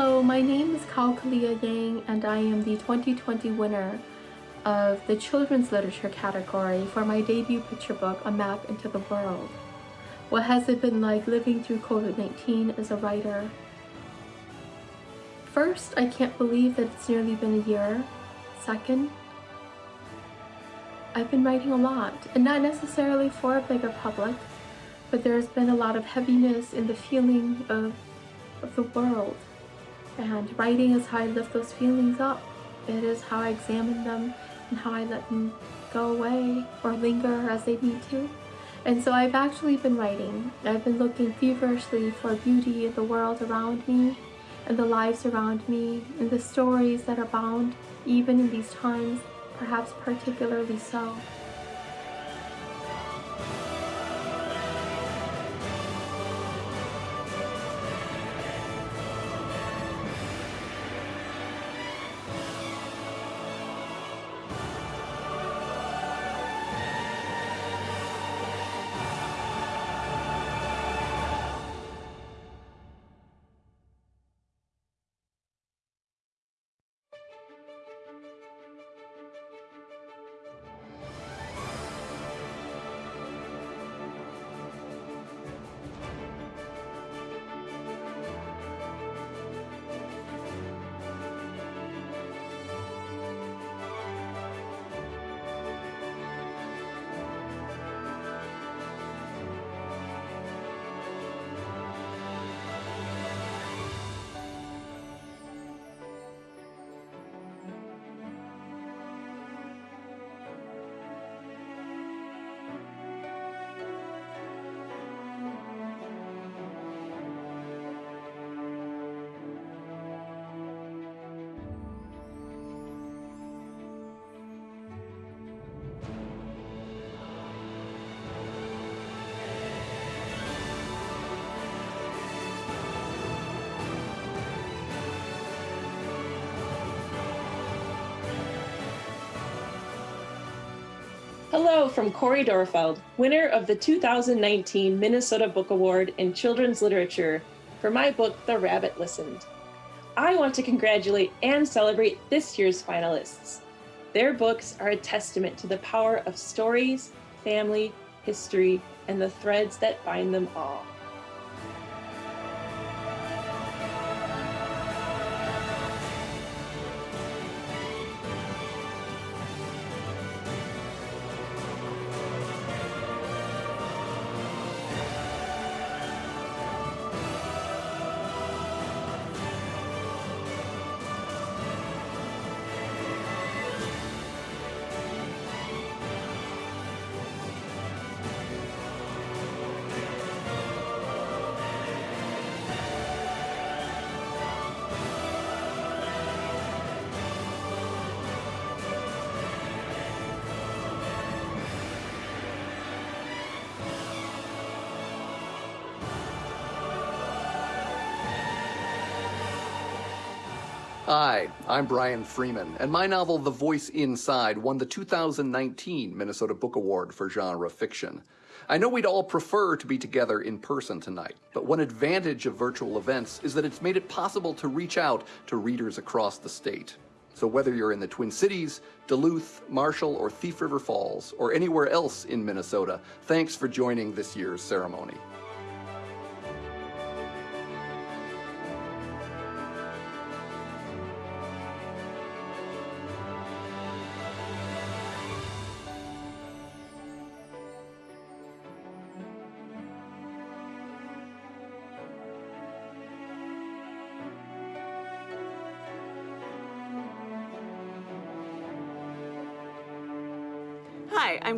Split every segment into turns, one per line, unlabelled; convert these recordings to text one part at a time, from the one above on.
Hello, my name is Kao Kalia Yang and I am the 2020 winner of the Children's Literature category for my debut picture book, A Map into the World. What has it been like living through COVID-19 as a writer? First, I can't believe that it's nearly been a year. Second, I've been writing a lot, and not necessarily for a bigger public, but there's been a lot of heaviness in the feeling of, of the world and writing is how I lift those feelings up. It is how I examine them and how I let them go away or linger as they need to. And so I've actually been writing. I've been looking feverishly for beauty in the world around me and the lives around me and the stories that are bound even in these times, perhaps particularly so.
Hello from Cori Doerrfeld, winner of the 2019 Minnesota Book Award in Children's Literature for my book, The Rabbit Listened. I want to congratulate and celebrate this year's finalists. Their books are a testament to the power of stories, family, history, and the threads that bind them all.
I'm Brian Freeman, and my novel The Voice Inside won the 2019 Minnesota Book Award for genre fiction. I know we'd all prefer to be together in person tonight, but one advantage of virtual events is that it's made it possible to reach out to readers across the state. So whether you're in the Twin Cities, Duluth, Marshall, or Thief River Falls, or anywhere else in Minnesota, thanks for joining this year's ceremony.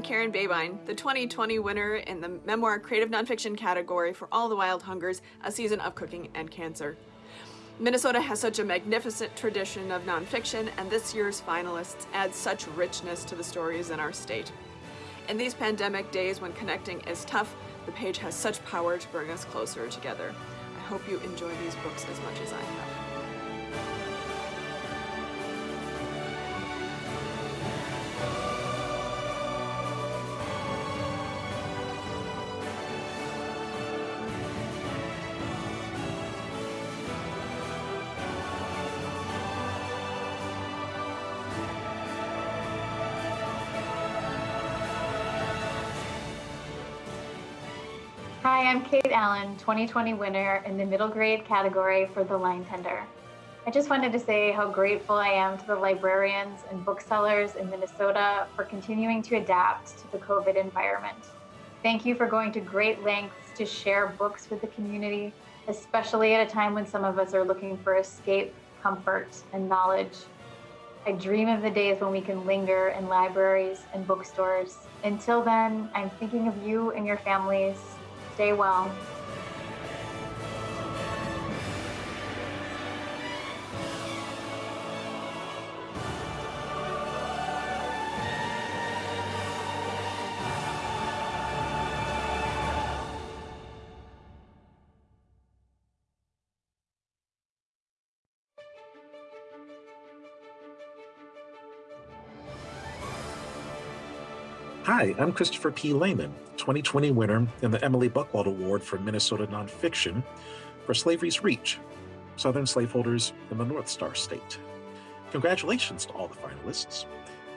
Karen Babine, the 2020 winner in the Memoir Creative Nonfiction category for All the Wild Hungers, A Season of Cooking and Cancer. Minnesota has such a magnificent tradition of nonfiction, and this year's finalists add such richness to the stories in our state. In these pandemic days when connecting is tough, the page has such power to bring us closer together. I hope you enjoy these books as much as I have.
I'm Kate Allen, 2020 winner in the middle grade category for The Line Tender. I just wanted to say how grateful I am to the librarians and booksellers in Minnesota for continuing to adapt to the COVID environment. Thank you for going to great lengths to share books with the community, especially at a time when some of us are looking for escape, comfort, and knowledge. I dream of the days when we can linger in libraries and bookstores. Until then, I'm thinking of you and your families Stay well.
Hi, I'm Christopher P. Lehman, 2020 winner in the Emilie Buchwald Award for Minnesota Nonfiction for Slavery's Reach, Southern Slaveholders in the North Star State. Congratulations to all the finalists.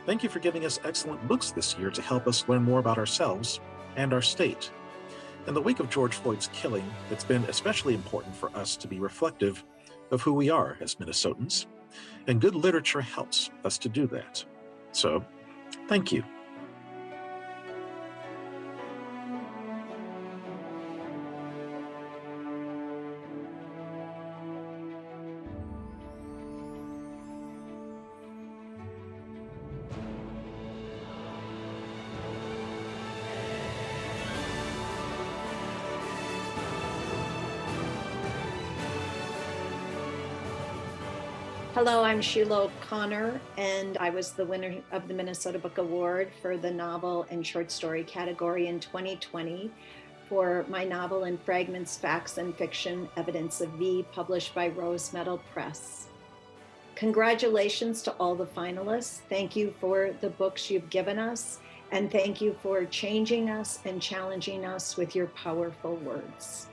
Thank you for giving us excellent books this year to help us learn more about ourselves and our state. In the wake of George Floyd's killing, it's been especially important for us to be reflective of who we are as Minnesotans, and good literature helps us to do that. So, thank you.
Hello, I'm Sheila O'Connor, and I was the winner of the Minnesota Book Award for the novel and short story category in 2020 for my novel in Fragments, Facts, and Fiction, Evidence of V, published by Rose Metal Press. Congratulations to all the finalists. Thank you for the books you've given us, and thank you for changing us and challenging us with your powerful words.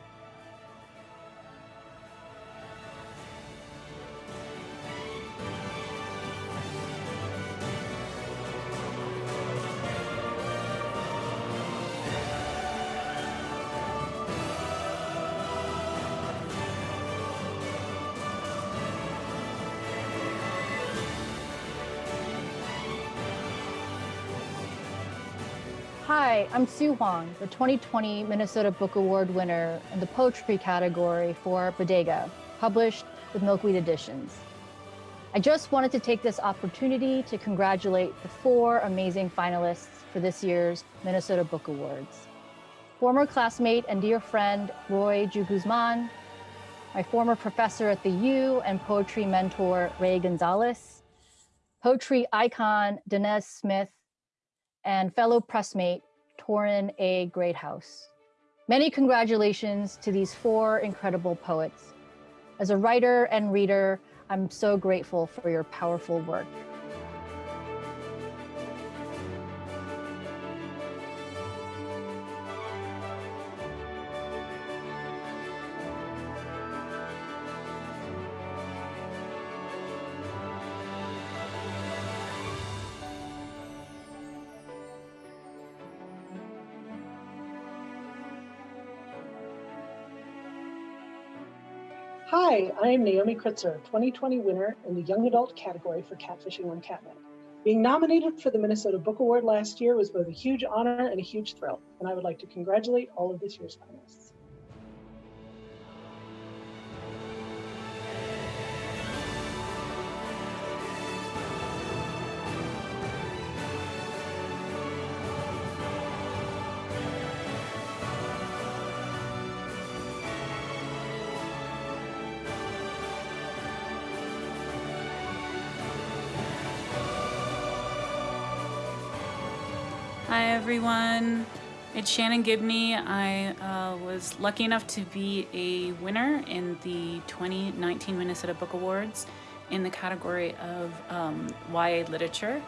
I'm Su Hwang, the 2020 Minnesota Book Award winner in the poetry category for Bodega, published with Milkweed Editions. I just wanted to take this opportunity to congratulate the four amazing finalists for this year's Minnesota Book Awards. Former classmate and dear friend Roy G. Guzman, my former professor at the U and poetry mentor Ray Gonzalez, poetry icon Danez Smith, and fellow pressmate Torrin A. Greathouse. Many congratulations to these four incredible poets. As a writer and reader, I'm so grateful for your powerful work.
Hi, I'm Naomi Kritzer, 2020 winner in the young adult category for Catfishing on CatNet. Being nominated for the Minnesota Book Award last year was both a huge honor and a huge thrill, and I would like to congratulate all of this year's finalists.
Everyone. It's Shannon Gibney. I uh, was lucky enough to be a winner in the 2019 Minnesota Book Awards in the category of um, YA literature.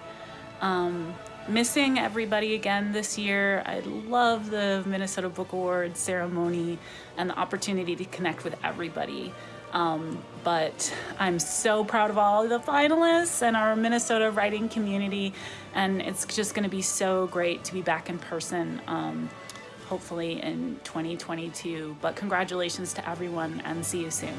Um, missing everybody again this year. I love the Minnesota Book Awards ceremony and the opportunity to connect with everybody. Um, but I'm so proud of all the finalists and our Minnesota writing community, and it's just going to be so great to be back in person, um, hopefully in 2022. But congratulations to everyone, and see you soon.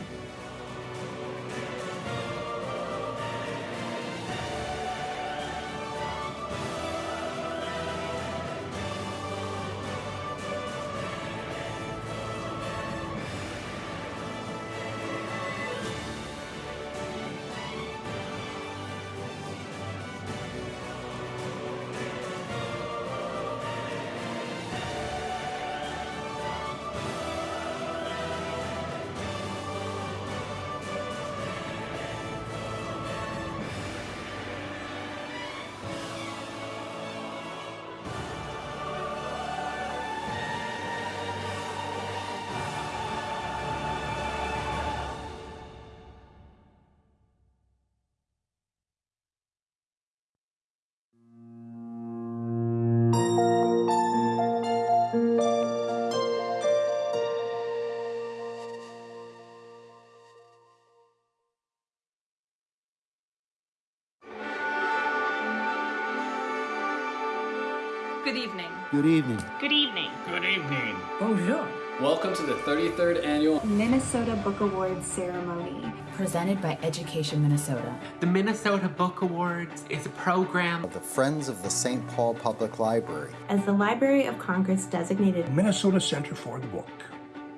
Good evening.
Good evening.
Good evening.
Good evening.
Bonjour.
Welcome to the 33rd annual
Minnesota Book Awards ceremony.
Presented by Education Minnesota.
The Minnesota Book Awards is a program
of the Friends of the St. Paul Public Library.
As the Library of Congress designated
Minnesota Center for the Book.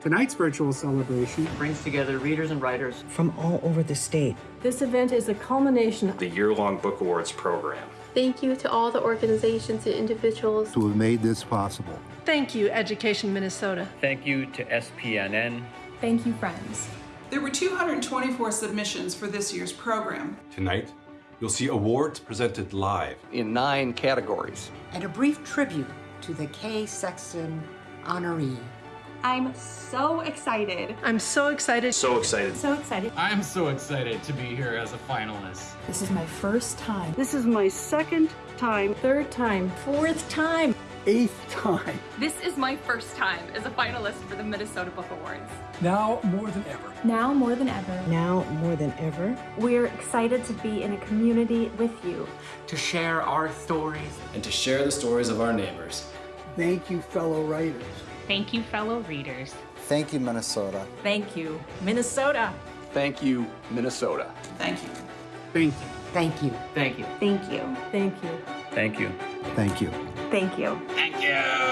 Tonight's virtual celebration
brings together readers and writers
from all over the state.
This event is a culmination
of the year-long Book Awards program.
Thank you to all the organizations and individuals
who have made this possible.
Thank you, Education Minnesota.
Thank you to SPNN.
Thank you, friends.
There were 224 submissions for this year's program.
Tonight, you'll see awards presented live
in nine categories.
And a brief tribute to the Kay Sexton honoree.
I'm so excited.
I'm so excited.
So excited.
So excited.
I'm so excited to be here as a finalist.
This is my first time.
This is my second time.
Third time.
Fourth time.
Eighth time.
This is my first time as a finalist for the Minnesota Book Awards.
Now more than ever.
Now more than ever.
Now more than ever.
We're excited to be in a community with you.
To share our stories.
And to share the stories of our neighbors.
Thank you, fellow writers.
Thank you, fellow readers.
Thank you, Minnesota.
Thank you, Minnesota.
Thank you, Minnesota.
Thank you.
Thank you.
Thank you.
Thank you.
Thank you.
Thank you.
Thank you.
Thank you.
Thank you.
Thank you.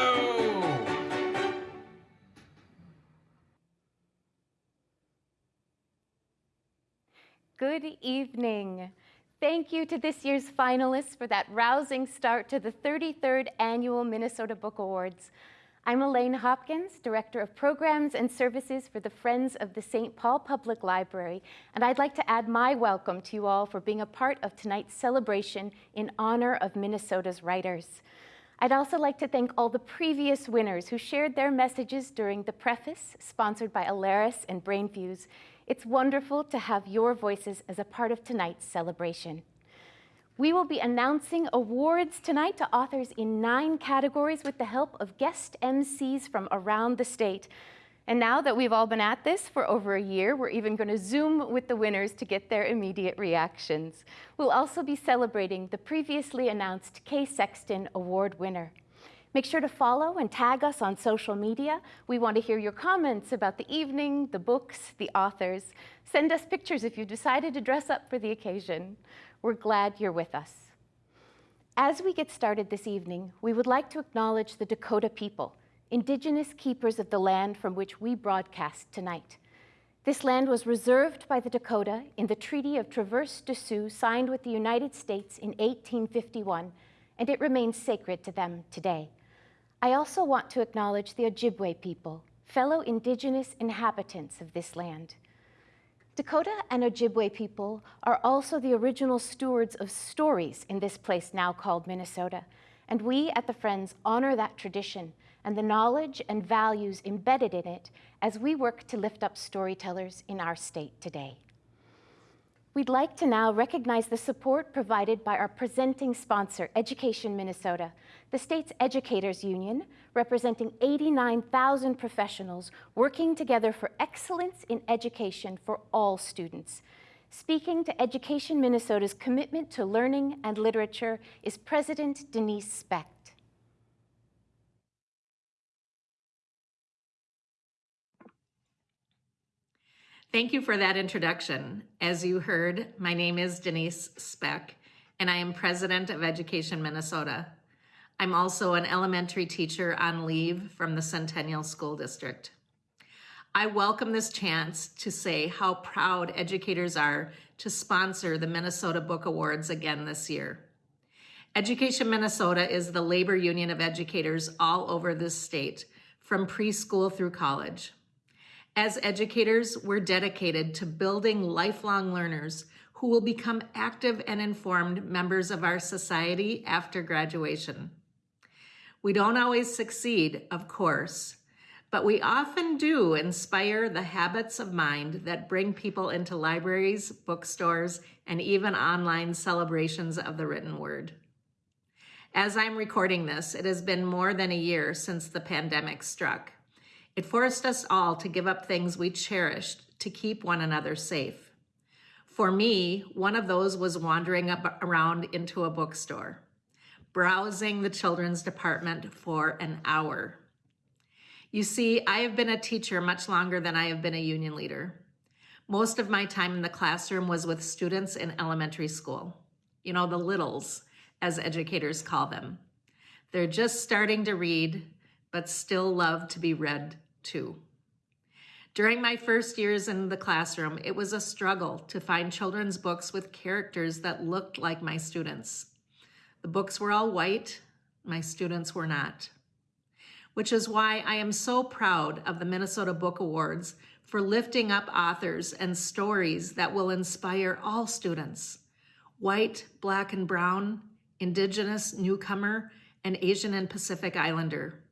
Good evening. Thank you to this year's finalists for that rousing start to the 33rd Annual Minnesota Book Awards. I'm Elaine Hopkins, Director of Programs and Services for the Friends of the St. Paul Public Library, and I'd like to add my welcome to you all for being a part of tonight's celebration in honor of Minnesota's writers. I'd also like to thank all the previous winners who shared their messages during the preface, sponsored by Alaris and Brainfuse. It's wonderful to have your voices as a part of tonight's celebration. We will be announcing awards tonight to authors in nine categories with the help of guest MCs from around the state. And now that we've all been at this for over a year, we're even going to Zoom with the winners to get their immediate reactions. We'll also be celebrating the previously announced Kay Sexton Award winner. Make sure to follow and tag us on social media. We want to hear your comments about the evening, the books, the authors. Send us pictures if you decided to dress up for the occasion. We're glad you're with us. As we get started this evening, we would like to acknowledge the Dakota people, indigenous keepers of the land from which we broadcast tonight. This land was reserved by the Dakota in the Treaty of Traverse des Sioux signed with the United States in 1851, and it remains sacred to them today. I also want to acknowledge the Ojibwe people, fellow indigenous inhabitants of this land. Dakota and Ojibwe people are also the original stewards of stories in this place now called Minnesota, and we at the Friends honor that tradition and the knowledge and values embedded in it as we work to lift up storytellers in our state today. We'd like to now recognize the support provided by our presenting sponsor, Education Minnesota, the state's educators union, representing 89,000 professionals working together for excellence in education for all students. Speaking to Education Minnesota's commitment to learning and literature is President Denise Specht.
Thank you for that introduction. As you heard, my name is Denise Specht, and I am president of Education Minnesota. I'm also an elementary teacher on leave from the Centennial School District. I welcome this chance to say how proud educators are to sponsor the Minnesota Book Awards again this year. Education Minnesota is the labor union of educators all over this state, from preschool through college. As educators, we're dedicated to building lifelong learners who will become active and informed members of our society after graduation. We don't always succeed, of course, but we often do inspire the habits of mind that bring people into libraries, bookstores, and even online celebrations of the written word. As I'm recording this, it has been more than a year since the pandemic struck. It forced us all to give up things we cherished to keep one another safe. For me, one of those was wandering around into a bookstore, browsing the children's department for an hour. You see, I have been a teacher much longer than I have been a union leader. Most of my time in the classroom was with students in elementary school. You know, the littles, as educators call them. They're just starting to read, but still love to be read During my first years in the classroom, it was a struggle to find children's books with characters that looked like my students. The books were all white, my students were not. Which is why I am so proud of the Minnesota Book Awards for lifting up authors and stories that will inspire all students white, black, and brown, Indigenous, newcomer, and Asian and Pacific Islander.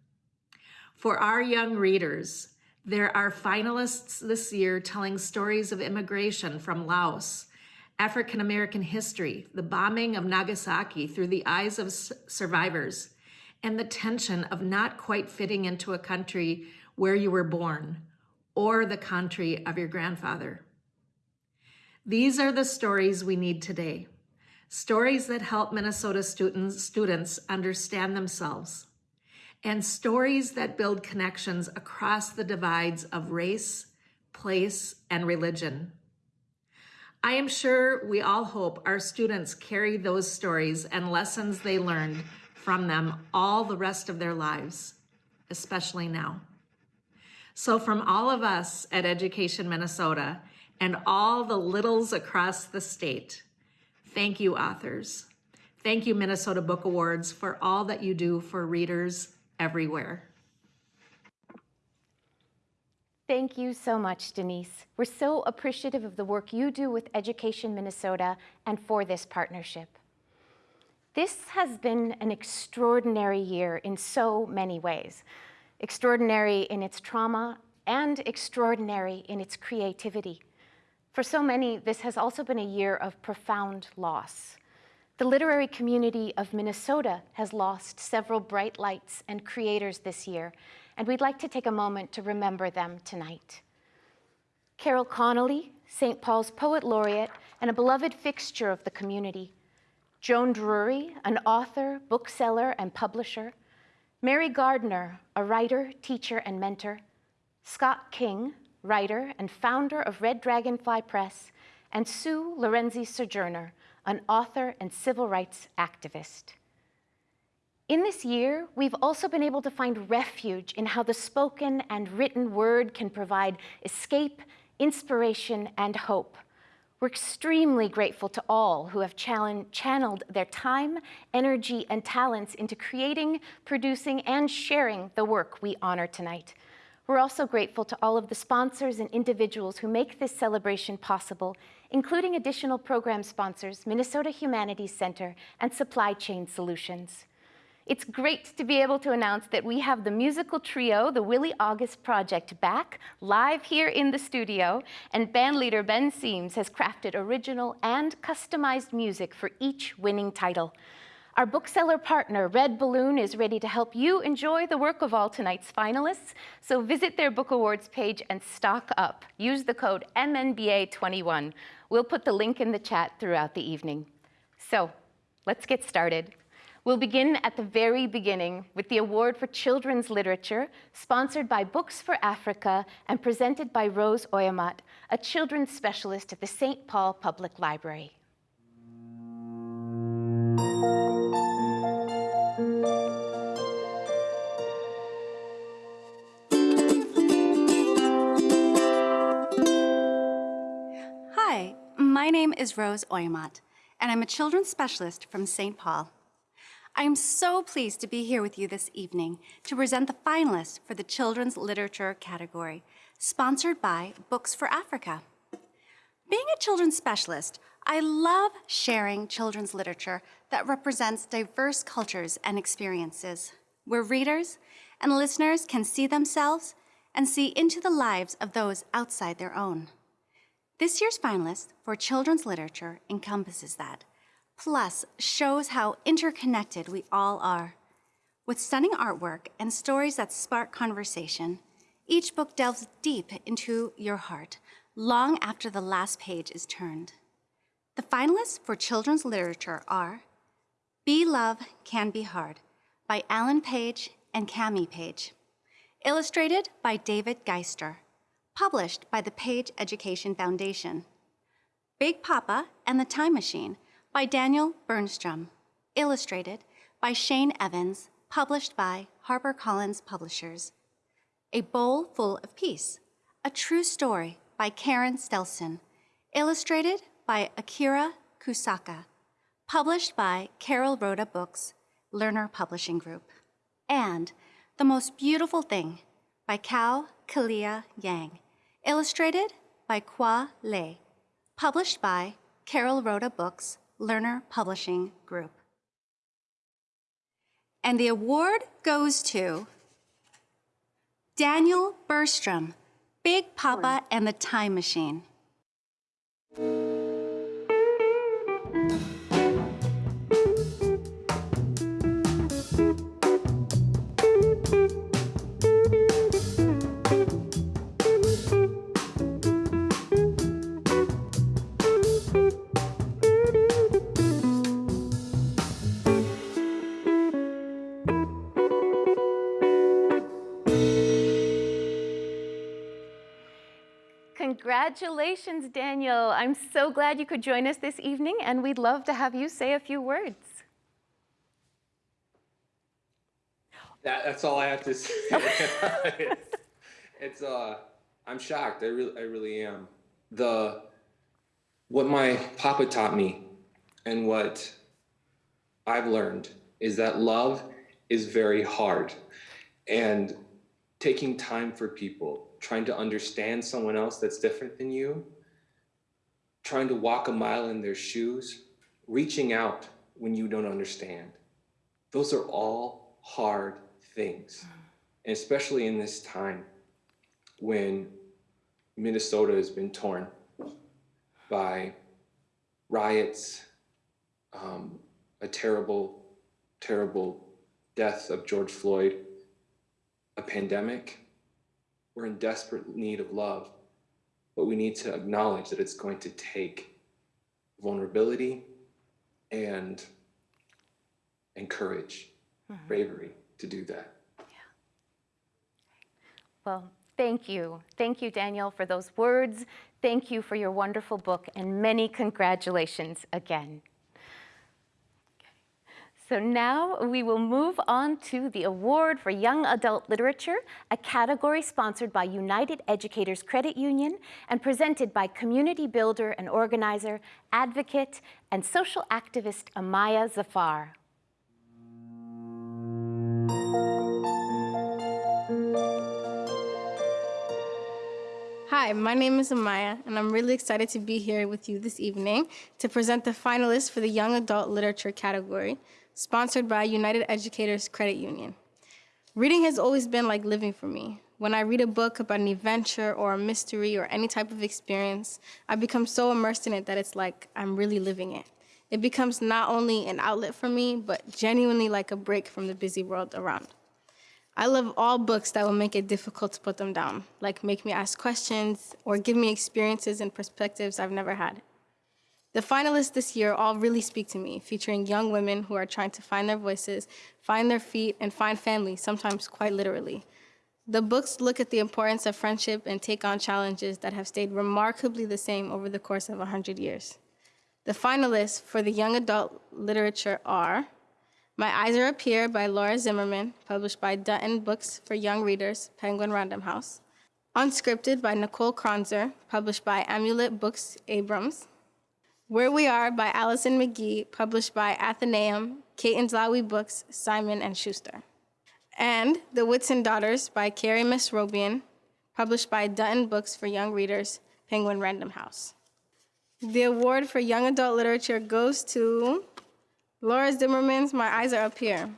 For our young readers, there are finalists this year telling stories of immigration from Laos, African American history, the bombing of Nagasaki through the eyes of survivors, and the tension of not quite fitting into a country where you were born or the country of your grandfather. These are the stories we need today. Stories that help Minnesota students, students understand themselves and stories that build connections across the divides of race, place, and religion. I am sure we all hope our students carry those stories and lessons they learned from them all the rest of their lives, especially now. So, from all of us at Education Minnesota and all the littles across the state, thank you, authors. Thank you, Minnesota Book Awards, for all that you do for readers everywhere.
Thank you so much, Denise. We're so appreciative of the work you do with Education Minnesota and for this partnership. This has been an extraordinary year in so many ways. Extraordinary in its trauma and extraordinary in its creativity. For so many, this has also been a year of profound loss. The literary community of Minnesota has lost several bright lights and creators this year, and we'd like to take a moment to remember them tonight. Carol Connolly, St. Paul's Poet Laureate and a beloved fixture of the community. Joan Drury, an author, bookseller, and publisher. Mary Gardner, a writer, teacher, and mentor. Scott King, writer and founder of Red Dragonfly Press. And Sue Lorenzi Sojourner, an author and civil rights activist. In this year, we've also been able to find refuge in how the spoken and written word can provide escape, inspiration, and hope. We're extremely grateful to all who have channeled their time, energy, and talents into creating, producing, and sharing the work we honor tonight. We're also grateful to all of the sponsors and individuals who make this celebration possible, including additional program sponsors, Minnesota Humanities Center and Supply Chain Solutions. It's great to be able to announce that we have the musical trio, the Willie August Project, back live here in the studio, and bandleader Ben Seams has crafted original and customized music for each winning title. Our bookseller partner, Red Balloon, is ready to help you enjoy the work of all tonight's finalists. So visit their Book Awards page and stock up. Use the code MNBA21. We'll put the link in the chat throughout the evening. So let's get started. We'll begin at the very beginning with the Award for Children's Literature, sponsored by Books for Africa and presented by Rose Oyamat, a children's specialist at the St. Paul Public Library.
Name is Rose Oyamat, and I'm a children's specialist from St. Paul. I am so pleased to be here with you this evening to present the finalists for the Children's Literature category, sponsored by Books for Africa. Being a children's specialist, I love sharing children's literature that represents diverse cultures and experiences, where readers and listeners can see themselves and see into the lives of those outside their own. This year's finalist for children's literature encompasses that, plus shows how interconnected we all are. With stunning artwork and stories that spark conversation, each book delves deep into your heart long after the last page is turned. The finalists for children's literature are Bee Love Can Be Hard by Alan Page and Kamie Page, illustrated by David Geister, published by the Page Education Foundation. Big Papa and the Time Machine by Daniel Bernstrom, illustrated by Shane Evans, published by HarperCollins Publishers. A Bowl Full of Peace, a true story by Caren Stelson, illustrated by Akira Kusaka, published by Carolrhoda Books, Lerner Publishing Group. And The Most Beautiful Thing by Kao Kalia Yang, illustrated by Khoa Le, published by Carolrhoda Books, Lerner Publishing Group. And the award goes to Daniel Bernstrom, Big Papa and the Time Machine.
Congratulations, Daniel. I'm so glad you could join us this evening, and we'd love to have you say a few words.
That, that's all I have to say. it's, it's uh, I'm shocked. I really, I really am. The what my papa taught me, and what I've learned is that love is very hard, and taking time for people, trying to understand someone else that's different than you, trying to walk a mile in their shoes, reaching out when you don't understand. Those are all hard things. And especially in this time when Minnesota has been torn by riots, um, a terrible, terrible death of George Floyd, a pandemic, we're in desperate need of love, but we need to acknowledge that it's going to take vulnerability and and courage,
Mhm.
bravery to do that. Yeah.
Well, thank you. Thank you, Daniel, for those words. Thank you for your wonderful book, and many congratulations again. So now we will move on to the Award for Young Adult Literature, a category sponsored by United Educators Credit Union and presented by community builder and organizer, advocate, and social activist Amaya Zafar.
Hi, my name is Amaya, and I'm really excited to be here with you this evening to present the finalists for the Young Adult Literature category, sponsored by United Educators Credit Union. Reading has always been like living for me. When I read a book about an adventure or a mystery or any type of experience, I become so immersed in it that it's like I'm really living it. It becomes not only an outlet for me, but genuinely like a break from the busy world around. I love all books that will make it difficult to put them down, like make me ask questions or give me experiences and perspectives I've never had. The finalists this year all really speak to me, featuring young women who are trying to find their voices, find their feet, and find family, sometimes quite literally. The books look at the importance of friendship and take on challenges that have stayed remarkably the same over the course of 100 years. The finalists for the young adult literature are My Eyes Are Up Here by Laura Zimmermann, published by Dutton Books for Young Readers, Penguin Random House. Unscripted by Nicole Kronzer, published by Amulet Books Abrams. Where We Are by Alison McGhee, published by Atheneum, Kate and Zlawi Books, Simon and Schuster and The Whitsun Daughters by Carrie Mesrobian, published by Dutton Books for Young Readers, Penguin Random House. The award for young adult literature goes to Laura Zimmermann's My Eyes Are Up Here.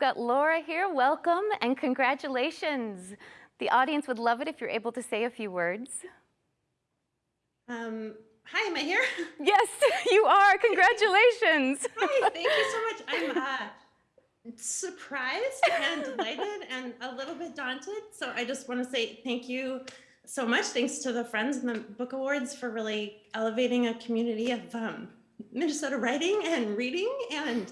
Got Laura here. Welcome and congratulations. The audience would love it if you're able to say a few words.
Um, hi, am I here?
Yes, you are. Congratulations.
hi, thank you so much. I'm uh, surprised and delighted and a little bit daunted. So I just want to say thank you so much. Thanks to the Friends and the Book Awards for really elevating a community of um, Minnesota writing and reading. And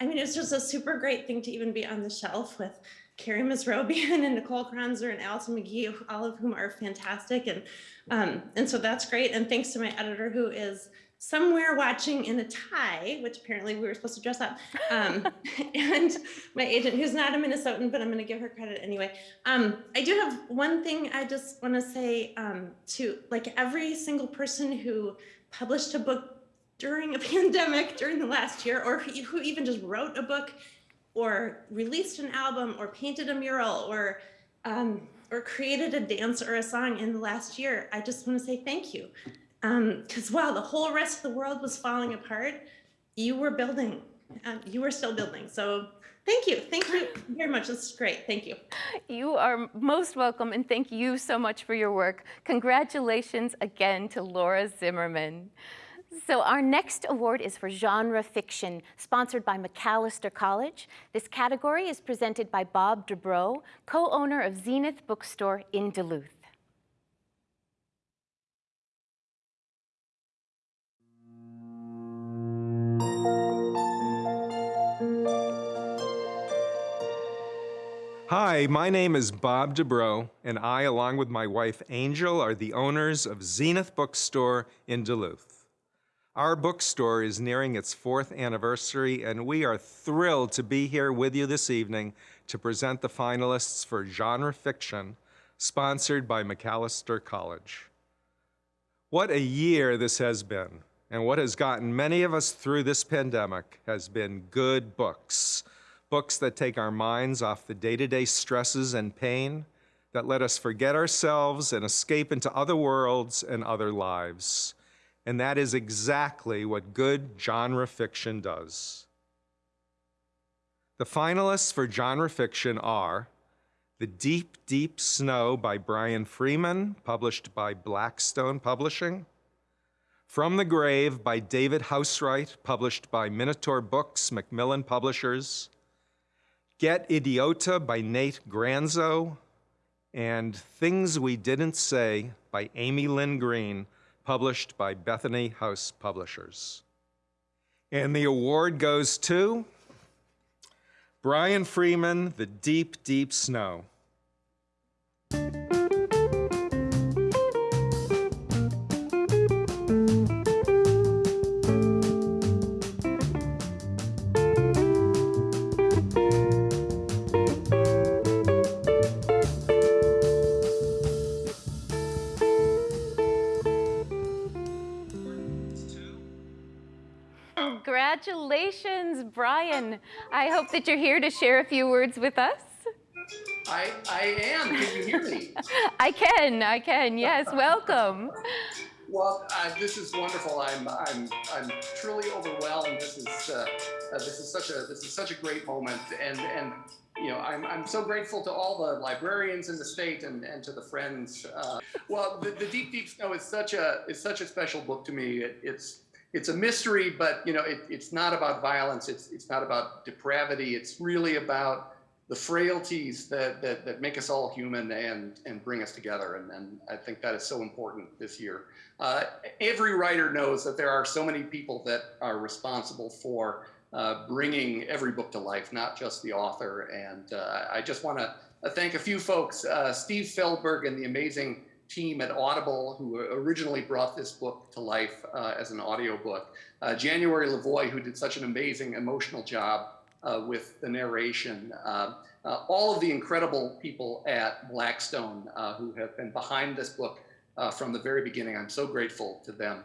I mean, it's just a super great thing to even be on the shelf with Carrie Mesrobian and Nicole Kronzer and Alison McGhee, all of whom are fantastic. And, um, and so that's great. And thanks to my editor who is somewhere watching in a tie, which apparently we were supposed to dress up, um, and my agent who's not a Minnesotan, but I'm gonna give her credit anyway. Um, I do have one thing I just wanna say um, to like every single person who published a book during a pandemic during the last year, or who even just wrote a book or released an album or painted a mural or um, or created a dance or a song in the last year, I just want to say thank you. Because um, wow, the whole rest of the world was falling apart. You were building, uh, you were still building. So thank you. Thank you very much. This is great. Thank you.
You are most welcome and thank you so much for your work. Congratulations again to Laura Zimmermann. So our next award is for genre fiction, sponsored by Macalester College. This category is presented by Bob Dubrow, co-owner of Zenith Bookstore in Duluth.
Hi, my name is Bob Dubrow, and I, along with my wife Angel, are the owners of Zenith Bookstore in Duluth. Our bookstore is nearing its fourth anniversary, and we are thrilled to be here with you this evening to present the finalists for genre fiction, sponsored by Macalester College. What a year this has been, and what has gotten many of us through this pandemic has been good books. Books that take our minds off the day-to-day stresses and pain, that let us forget ourselves and escape into other worlds and other lives. And that is exactly what good genre fiction does. The finalists for genre fiction are The Deep, Deep Snow by Brian Freeman, published by Blackstone Publishing. From the Grave by David Housewright, published by Minotaur Books, Macmillan Publishers. Get Idiota by Nate Granzo. And Things We Didn't Say by Amy Lynn Green, published by Bethany House Publishers. And the award goes to Brian Freeman, The Deep, Deep Snow.
Congratulations, Brian. I hope that you're here to share a few words with us.
I, I am. Can you hear me?
I can, I can, yes, welcome.
Well, uh, this is wonderful. I'm, I'm, I'm truly overwhelmed. This is, uh, uh, this is such a, this is such a great moment, and, and, you know, I'm, I'm so grateful to all the librarians in the state and, and to the friends. Uh, well, the, the Deep Deep Snow is such a, is such a special book to me. It, it's, it's a mystery, but you know, it, it's not about violence. It's, it's not about depravity. It's really about the frailties that, that, that make us all human and, and bring us together. And, and I think that is so important this year. Uh, every writer knows that there are so many people that are responsible for uh, bringing every book to life, not just the author. And uh, I just want to thank a few folks, uh, Steve Feldberg and the amazing team at Audible, who originally brought this book to life uh, as an audiobook. Uh, January Lavoie, who did such an amazing emotional job uh, with the narration. Uh, uh, all of the incredible people at Blackstone uh, who have been behind this book from the very beginning. I'm so grateful to them.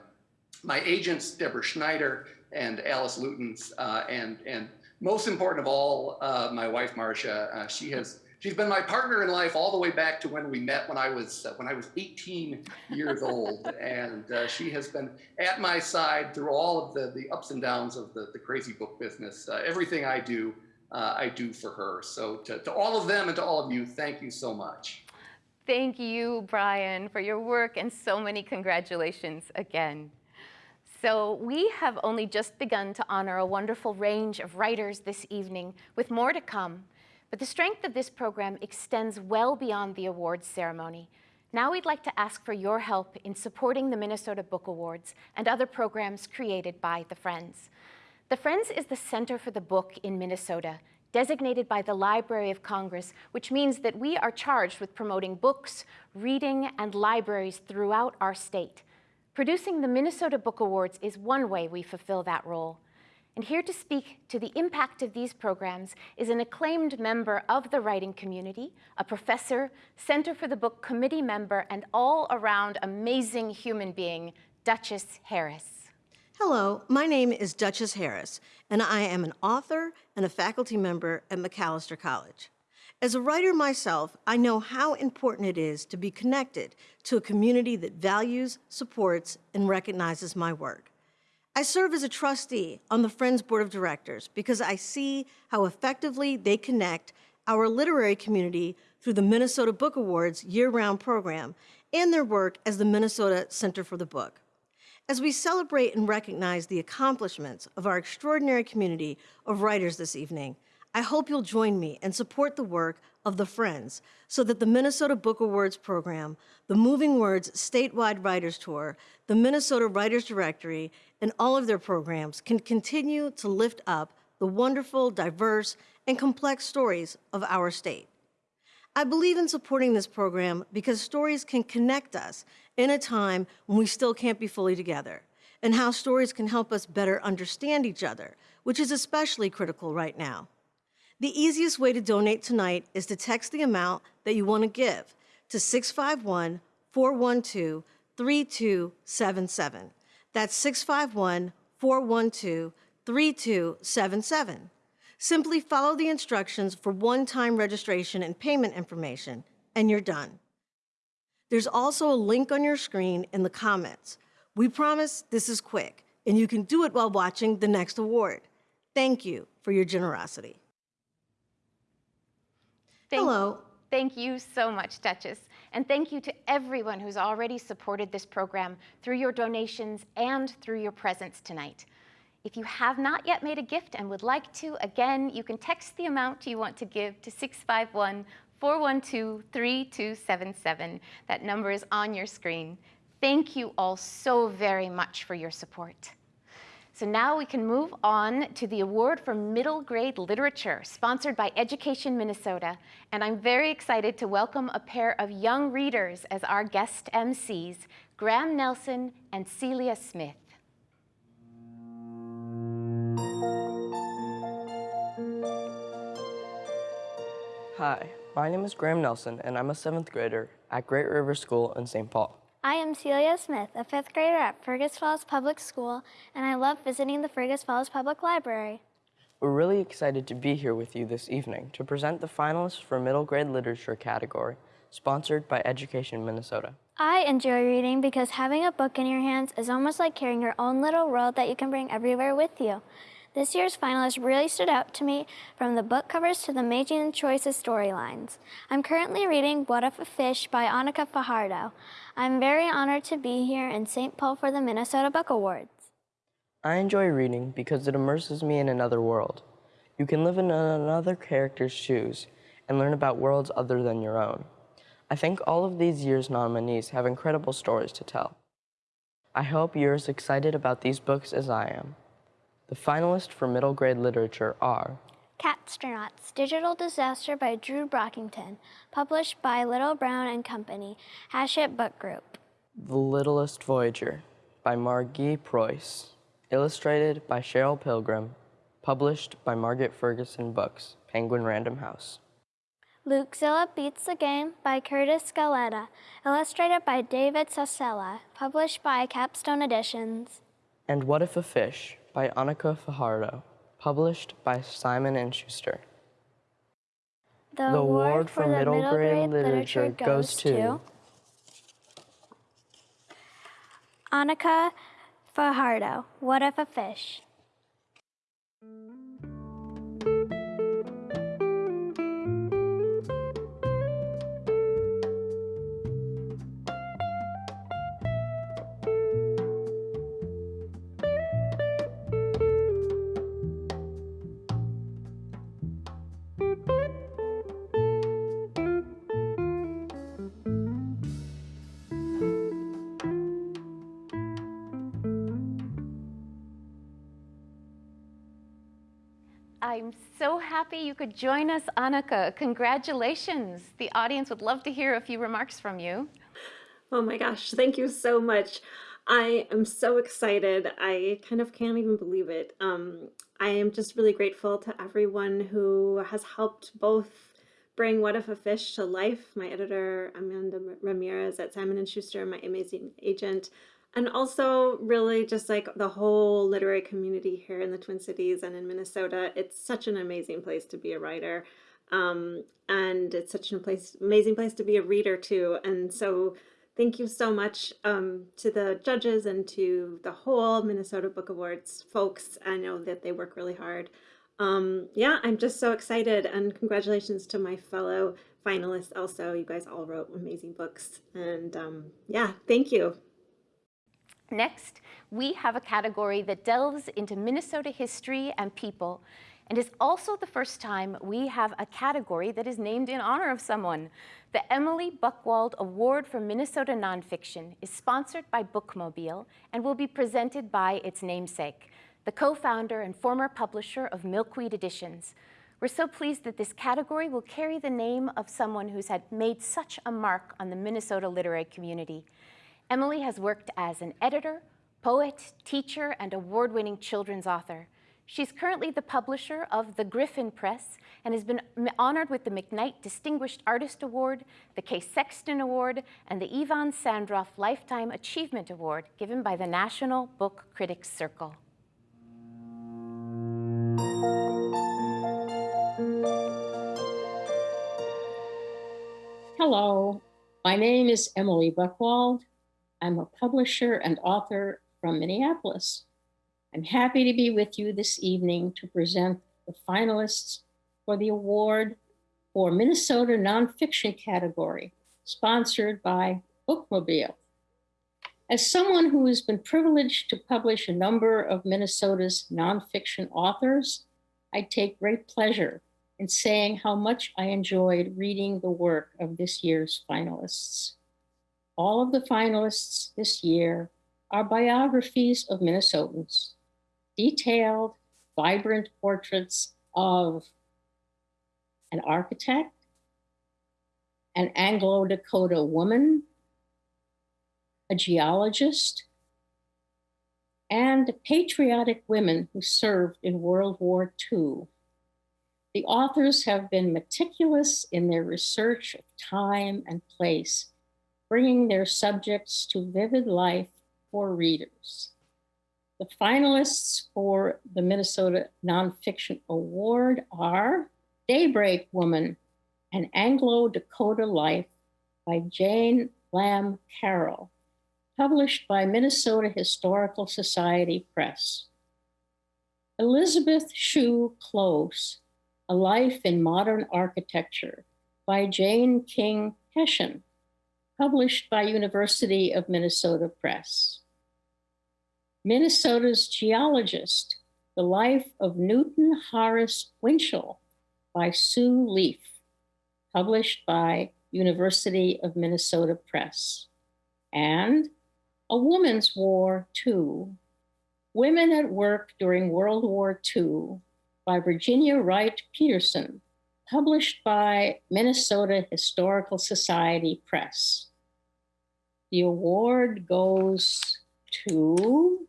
My agents, Deborah Schneider and Alice Lutyens, and, and most important of all, my wife, Marcia, she has she's been my partner in life all the way back to when we met when I was uh, when I was 18 years old, and uh, she has been at my side through all of the the ups and downs of the the crazy book business. Uh, everything I do, uh, I do for her. So to, to all of them and to all of you, thank you so much.
Thank you, Brian, for your work and so many congratulations again. So we have only just begun to honor a wonderful range of writers this evening, with more to come. But the strength of this program extends well beyond the awards ceremony. Now we'd like to ask for your help in supporting the Minnesota Book Awards and other programs created by the Friends. The Friends is the Center for the Book in Minnesota, designated by the Library of Congress, which means that we are charged with promoting books, reading, and libraries throughout our state. Producing the Minnesota Book Awards is one way we fulfill that role. And here to speak to the impact of these programs is an acclaimed member of the writing community, a professor, Center for the Book committee member, and all-around amazing human being, Duchess Harris.
Hello, my name is Duchess Harris, and I am an author and a faculty member at Macalester College. As a writer myself, I know how important it is to be connected to a community that values, supports, and recognizes my work. I serve as a trustee on the Friends Board of Directors because I see how effectively they connect our literary community through the Minnesota Book Awards year-round program and their work as the Minnesota Center for the Book. As we celebrate and recognize the accomplishments of our extraordinary community of writers this evening, I hope you'll join me and support the work of the Friends so that the Minnesota Book Awards program, the Moving Words Statewide Writers Tour, the Minnesota Writers Directory, and all of their programs can continue to lift up the wonderful, diverse, and complex stories of our state. I believe in supporting this program because stories can connect us in a time when we still can't be fully together, and how stories can help us better understand each other, which is especially critical right now. The easiest way to donate tonight is to text the amount that you want to give to 651 412 3277. That's 651 412 3277. Simply follow the instructions for one time registration and payment information, and you're done. There's also a link on your screen in the comments. We promise this is quick, and you can do it while watching the next award. Thank you for your generosity.
Thank,
Hello.
Thank you so much, Duchess. And thank you to everyone who's already supported this program through your donations and through your presence tonight. If you have not yet made a gift and would like to, again, you can text the amount you want to give to 651 412 3277. That number is on your screen. Thank you all so very much for your support. So now we can move on to the award for middle grade literature, sponsored by Education Minnesota. And I'm very excited to welcome a pair of young readers as our guest MCs, Graham Nelson and Celia Smith.
Hi, my name is Graham Nelson, and I'm a seventh grader at Great River School in St. Paul. I am Celia Smith, a fifth grader at Fergus Falls Public School, and I love visiting the Fergus Falls Public Library.
We're really excited to be here with you this evening to present the finalists for middle grade literature category, sponsored by Education Minnesota.
I enjoy reading because having a book in your hands is almost like carrying your own little world that you can bring everywhere with you. This year's finalists really stood out to me from the book covers to the amazing choices storylines. I'm currently reading What If a Fish by Anika Fajardo. I'm very honored to be here in St. Paul for the Minnesota Book Awards.
I enjoy reading because it immerses me in another world. You can live in another character's shoes and learn about worlds other than your own. I think all of these year's nominees have incredible stories to tell. I hope you're as excited about these books as I am. The finalists for middle grade literature are
Catstronauts, Digital Disaster by Drew Brockington, published by Little Brown and Company, Hachette Book Group.
The Littlest Voyager by Margi Preus, illustrated by Cheryl Pilgrim, published by Margaret Ferguson Books, Penguin Random House.
Lukezilla Beats the Game by Kurtis Scaletta, illustrated by David Sasella, published by Capstone Editions.
And What If a Fish by Anika Fajardo, published by Simon & Schuster.
The, the award for, for middle, middle grade, grade literature, literature goes to Anika Fajardo, What If a Fish?
I'm so happy you could join us, Anika. Congratulations. The audience would love to hear a few remarks from you.
Oh my gosh, thank you so much. I am so excited. I kind of can't even believe it. Um, I am just really grateful to everyone who has helped both bring What If a Fish to life. My editor, Amanda Ramirez at Simon & Schuster, my amazing agent, and also really just like the whole literary community here in the Twin Cities and in Minnesota. It's such an amazing place to be a writer. Um, and it's such an place, amazing place to be a reader too. And so thank you so much um, to the judges and to the whole Minnesota Book Awards folks. I know that they work really hard. Um, yeah, I'm just so excited and congratulations to my fellow finalists also. You guys all wrote amazing books and um, yeah, thank you.
Next, we have a category that delves into Minnesota history and people, and is also the first time we have a category that is named in honor of someone. The Emilie Buchwald Award for Minnesota Nonfiction is sponsored by Bookmobile and will be presented by its namesake, the co-founder and former publisher of Milkweed Editions. We're so pleased that this category will carry the name of someone who's had made such a mark on the Minnesota literary community. Emilie has worked as an editor, poet, teacher, and award-winning children's author. She's currently the publisher of The Gryphon Press and has been honored with the McKnight Distinguished Artist Award, the Kay Sexton Award, and the Ivan Sandrof Lifetime Achievement Award given by the National Book Critics Circle.
Hello, my name is Emilie Buchwald. I'm a publisher and author from Minneapolis. I'm happy to be with you this evening to present the finalists for the award for Minnesota Nonfiction category, sponsored by Bookmobile. As someone who has been privileged to publish a number of Minnesota's nonfiction authors, I take great pleasure in saying how much I enjoyed reading the work of this year's finalists. All of the finalists this year are biographies of Minnesotans, detailed, vibrant portraits of an architect, an Anglo-Dakota woman, a geologist, and patriotic women who served in World War II. The authors have been meticulous in their research of time and place bringing their subjects to vivid life for readers. The finalists for the Minnesota Nonfiction Award are Daybreak Woman, an Anglo Dakota Life by Jane Lamm Carroll, published by Minnesota Historical Society Press. Elizabeth Scheu Close, A Life in Modern Architecture by Jane King Hession, published by University of Minnesota Press. Minnesota's Geologist, The Life of Newton Horace Winchell by Sue Leaf, published by University of Minnesota Press. And A Woman's War, Too, Women at Work During World War II by Virginia Wright Peterson, published by Minnesota Historical Society Press. The award goes to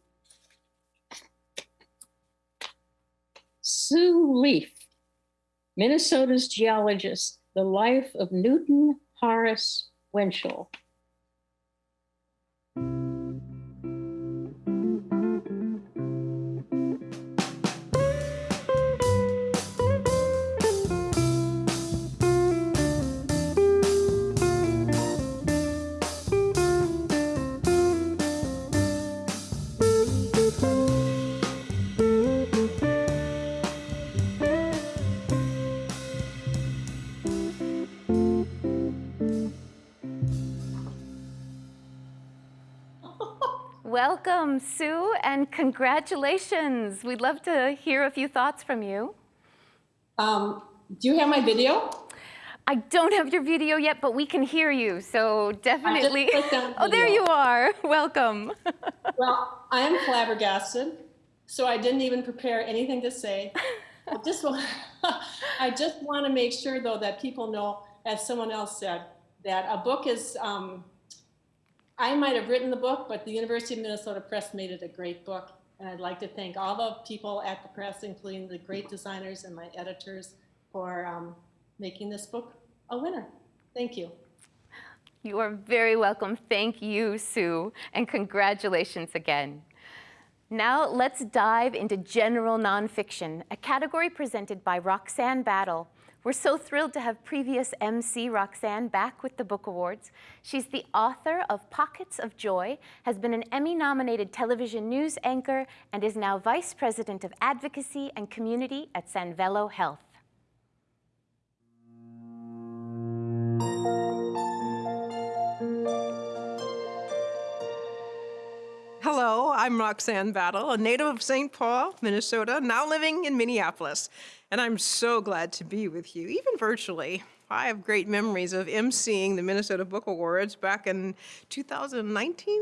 Sue Leaf, Minnesota's geologist, The Life of Newton Horace Winchell.
Welcome, Sue, and congratulations. We'd love to hear a few thoughts from you.
Um, do you have my video?
I don't have your video yet, but we can hear you, so definitely.
on
oh, there you are. Welcome.
Well, I am flabbergasted, so I didn't even prepare anything to say. I just want, I just want to make sure, though, that people know, as someone else said, that a book is. Um, I might have written the book, but the University of Minnesota Press made it a great book, and I'd like to thank all the people at the press, including the great designers and my editors, for um, making this book a winner. Thank you.
You are very welcome. Thank you, Sue, and congratulations again. Now let's dive into general nonfiction, a category presented by Roxanne Battle. We're so thrilled to have previous MC Roxanne back with the Book Awards. She's the author of Pockets of Joy, has been an Emmy-nominated television news anchor, and is now Vice President of Advocacy and Community at Sanvello Health.
Hello, I'm Roxanne Battle, a native of St. Paul, Minnesota, now living in Minneapolis. And I'm so glad to be with you, even virtually. I have great memories of emceeing the Minnesota Book Awards back in 2019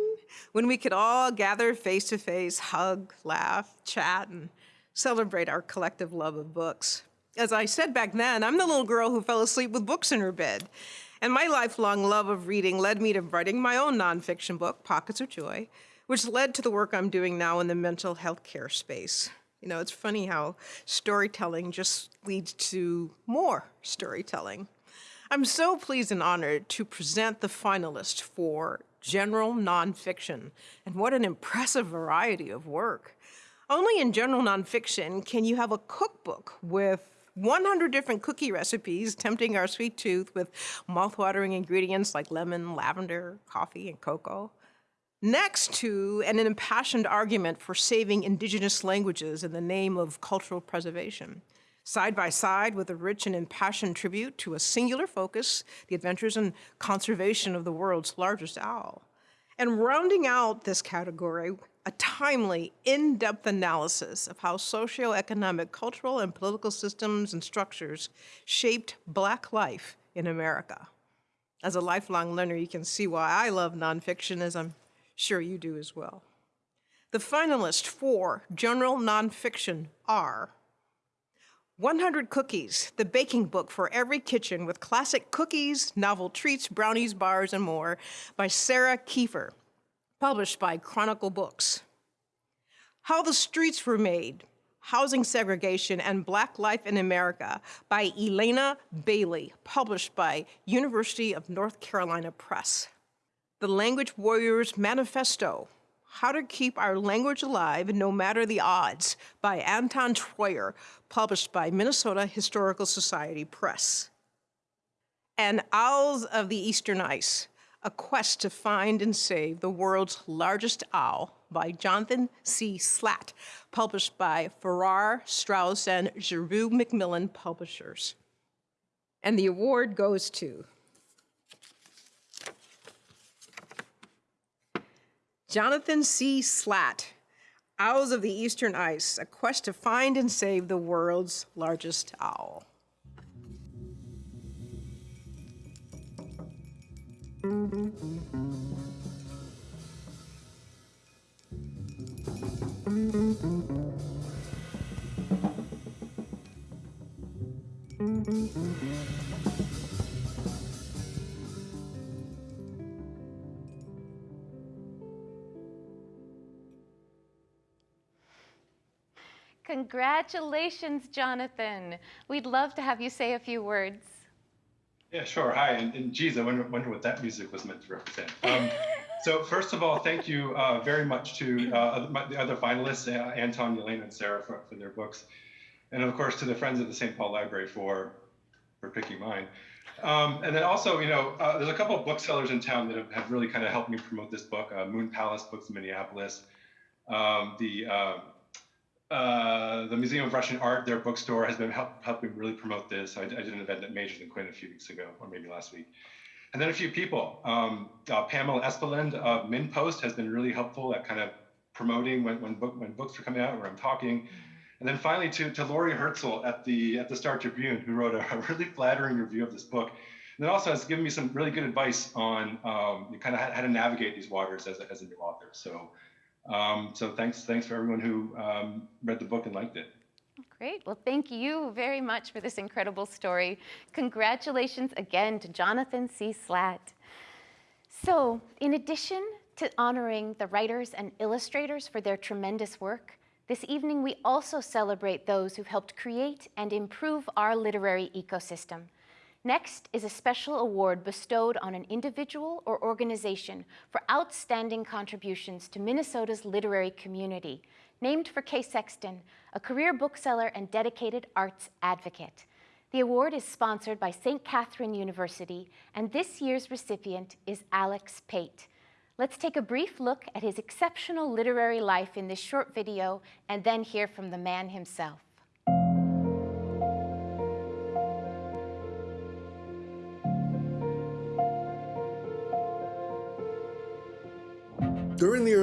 when we could all gather face to face, hug, laugh, chat, and celebrate our collective love of books. As I said back then, I'm the little girl who fell asleep with books in her bed. And my lifelong love of reading led me to writing my own nonfiction book, Pockets of Joy, which led to the work I'm doing now in the mental health care space. You know, it's funny how storytelling just leads to more storytelling. I'm so pleased and honored to present the finalists for general nonfiction, and what an impressive variety of work. Only in general nonfiction can you have a cookbook with 100 different cookie recipes tempting our sweet tooth with mouthwatering ingredients like lemon, lavender, coffee, and cocoa next to an impassioned argument for saving indigenous languages in the name of cultural preservation, side by side with a rich and impassioned tribute to a singular focus, the adventures and conservation of the world's largest owl. And rounding out this category, a timely, in-depth analysis of how socioeconomic, cultural, and political systems and structures shaped Black life in America. As a lifelong learner, you can see why I love nonfiction, as I'm Sure you do as well. The finalists for general nonfiction are 100 Cookies, the baking book for every kitchen with classic cookies, novel treats, brownies, bars, and more by Sarah Kieffer, published by Chronicle Books. How the Streets Were Made, Housing Segregation and Black Life in America by Elena Bailey, published by University of North Carolina Press. The Language Warriors Manifesto How to Keep Our Language Alive No Matter the Odds by Anton Treuer, published by Minnesota Historical Society Press. And Owls of the Eastern Ice A Quest to Find and Save the World's Largest Owl by Jonathan C. Slaght, published by Farrar, Straus, and Giroux Macmillan Publishers. And the award goes to Jonathan C. Slaght, Owls of the Eastern Ice, A Quest to Find and Save the World's Largest Owl.
Congratulations, Jonathan. We'd love to have you say a few words.
Yeah, sure. Hi, and, and geez, I wonder, wonder what that music was meant to represent. Um, so first of all, thank you uh, very much to uh, my, the other finalists, uh, Anton, Elena, and Sarah for, for, their books. And of course, to the Friends of the St. Paul Library for, for picking mine. Um, and then also, you know, uh, there's a couple of booksellers in town that have, have really kind of helped me promote this book. Uh, Moon Palace Books in Minneapolis, um, the um, uh, the Museum of Russian Art, their bookstore, has been help, helping really promote this. I, I, did an event at Magers and Quinn a few weeks ago, or maybe last week. And then a few people. Um, uh, Pamela Espeland of MinnPost has been really helpful at kind of promoting when, when, book, when books are coming out, where I'm talking. And then finally to, to Laurie Hertzel at the, at the Star Tribune, who wrote a, a really flattering review of this book. And then also has given me some really good advice on um, kind of how, how, to navigate these waters as a, as a new author. So um, so thanks, thanks for everyone who um, read the book and liked it.
Great. Well, thank you very much for this incredible story. Congratulations again to Jonathan C. Slaght. So, in addition to honoring the writers and illustrators for their tremendous work, this evening we also celebrate those who've helped create and improve our literary ecosystem. Next is a special award bestowed on an individual or organization for outstanding contributions to Minnesota's literary community, named for Kay Sexton, a career bookseller and dedicated arts advocate. The award is sponsored by St. Catherine University, and this year's recipient is Alex Pate. Let's take a brief look at his exceptional literary life in this short video and then hear from the man himself.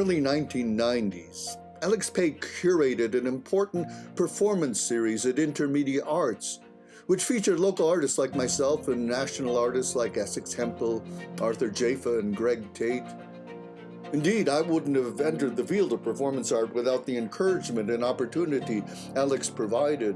Early 1990s, Alex Pate curated an important performance series at Intermedia Arts, which featured local artists like myself and national artists like Essex Hemphill, Arthur Jafa, and Greg Tate. Indeed, I wouldn't have entered the field of performance art without the encouragement and opportunity Alex provided.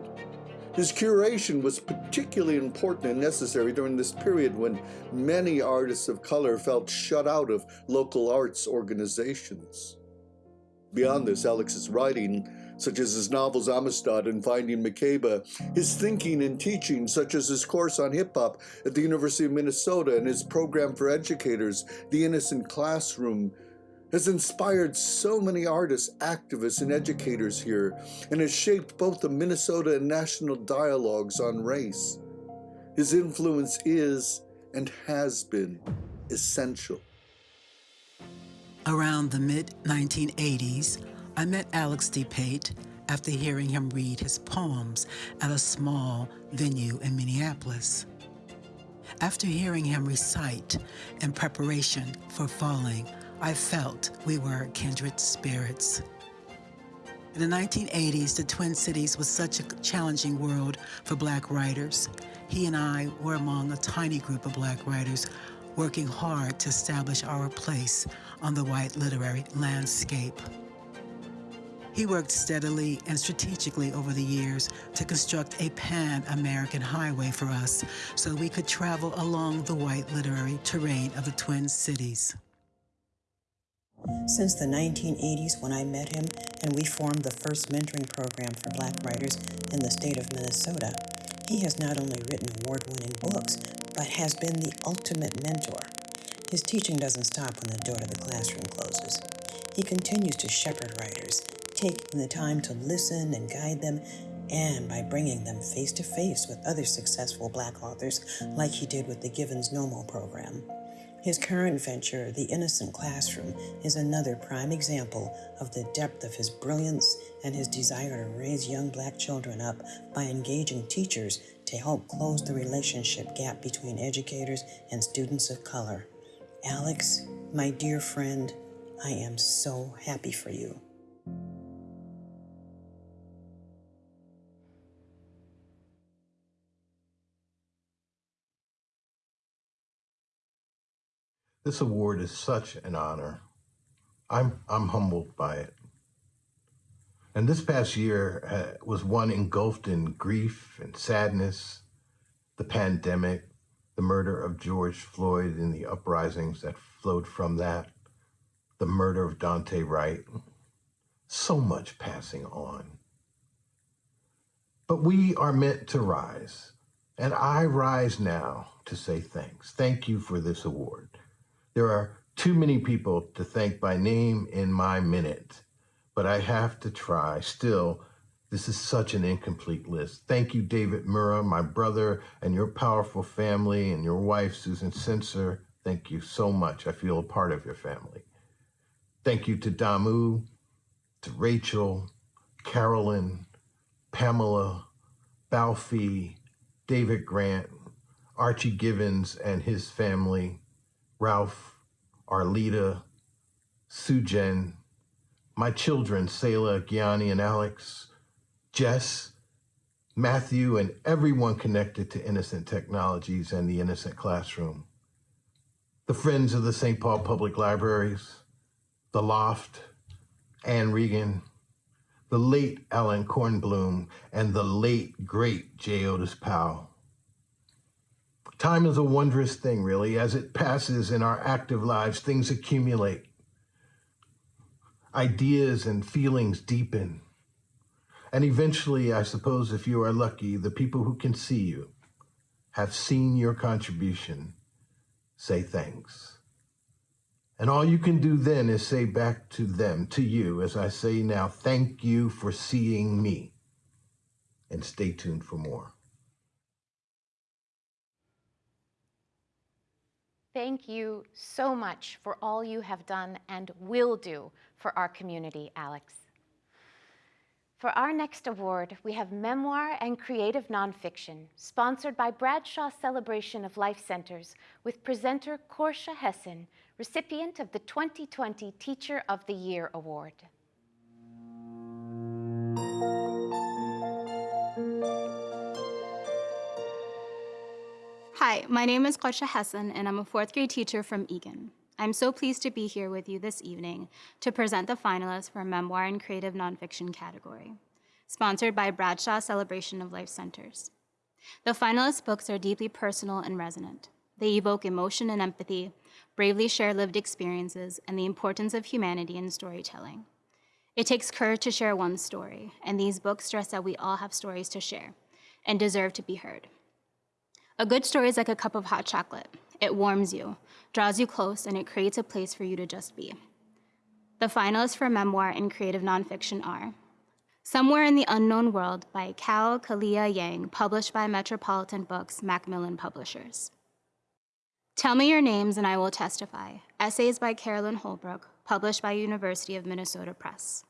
His curation was particularly important and necessary during this period when many artists of color felt shut out of local arts organizations. Beyond this, Alex's writing, such as his novels Amistad and Finding Makeba, his thinking and teaching, such as his course on hip hop at the University of Minnesota and his program for educators, The Innocent Classroom, has inspired so many artists, activists, and educators here, and has shaped both the Minnesota and national dialogues on race. His influence is and has been essential.
Around the mid 1980s, I met Alex D. Pate after hearing him read his poems at a small venue in Minneapolis. After hearing him recite in preparation for falling, I felt we were kindred spirits. In the 1980s, the Twin Cities was such a challenging world for black writers. He and I were among a tiny group of black writers working hard to establish our place on the white literary landscape. He worked steadily and strategically over the years to construct a pan-American highway for us so we could travel along the white literary terrain of the Twin Cities.
Since the 1980s, when I met him and we formed the first mentoring program for black writers in the state of Minnesota, he has not only written award winning books, but has been the ultimate mentor. His teaching doesn't stop when the door to the classroom closes. He continues to shepherd writers, taking the time to listen and guide them, and by bringing them face to face with other successful Black authors, like he did with the Givens Nomo program. His current venture, The Innocent Classroom, is another prime example of the depth of his brilliance and his desire to raise young Black children up by engaging teachers to help close the relationship gap between educators and students of color. Alex, my dear friend, I am so happy for you.
This award is such an honor. I'm, I'm humbled by it. And this past year uh, was one engulfed in grief and sadness, the pandemic, the murder of George Floyd and the uprisings that flowed from that, the murder of Daunte Wright. So much passing on. But we are meant to rise, and I rise now to say thanks. Thank you for this award. There are too many people to thank by name in my minute, but I have to try. Still, this is such an incomplete list. Thank you, David Mura, my brother, and your powerful family, and your wife, Susan Sencer. Thank you so much. I feel a part of your family. Thank you to Damu, to Rachel, Carolyn, Pamela, Balfi, David Grant, Archie Givens and his family, Ralph, Arlita, Sujen, my children, Selah, Gianni, and Alex, Jess, Matthew, and everyone connected to Innocent Technologies and the Innocent Classroom. The Friends of the St. Paul Public Libraries, The Loft, Anne Regan, the late Allan Kornblum, and the late, great J. Otis Powell. Time is a wondrous thing, really. As it passes in our active lives, things accumulate. Ideas and feelings deepen. And eventually, I suppose, if you are lucky, the people who can see you have seen your contribution say thanks. And all you can do then is say back to them, to you, as I say now, thank you for seeing me. And stay tuned for more.
Thank you so much for all you have done and will do for our community, Alex. For our next award, we have Memoir and Creative Nonfiction, sponsored by Bradshaw Celebration of Life Centers, with presenter Qorsho Hassan, recipient of the 2020 Teacher of the Year Award.
Hi, my name is Qorsho Hassan, and I'm a fourth grade teacher from Eagan. I'm so pleased to be here with you this evening to present the finalists for Memoir and Creative Nonfiction category, sponsored by Bradshaw Celebration of Life Centers. The finalist books are deeply personal and resonant. They evoke emotion and empathy, bravely share lived experiences, and the importance of humanity in storytelling. It takes courage to share one story, and these books stress that we all have stories to share and deserve to be heard. A good story is like a cup of hot chocolate. It warms you, draws you close, and it creates a place for you to just be. The finalists for memoir and creative nonfiction are Somewhere in the Unknown World by Kao Kalia Yang, published by Metropolitan Books, Macmillan Publishers. Tell Me Your Names and I Will Testify, essays by Carolyn Holbrook, published by University of Minnesota Press.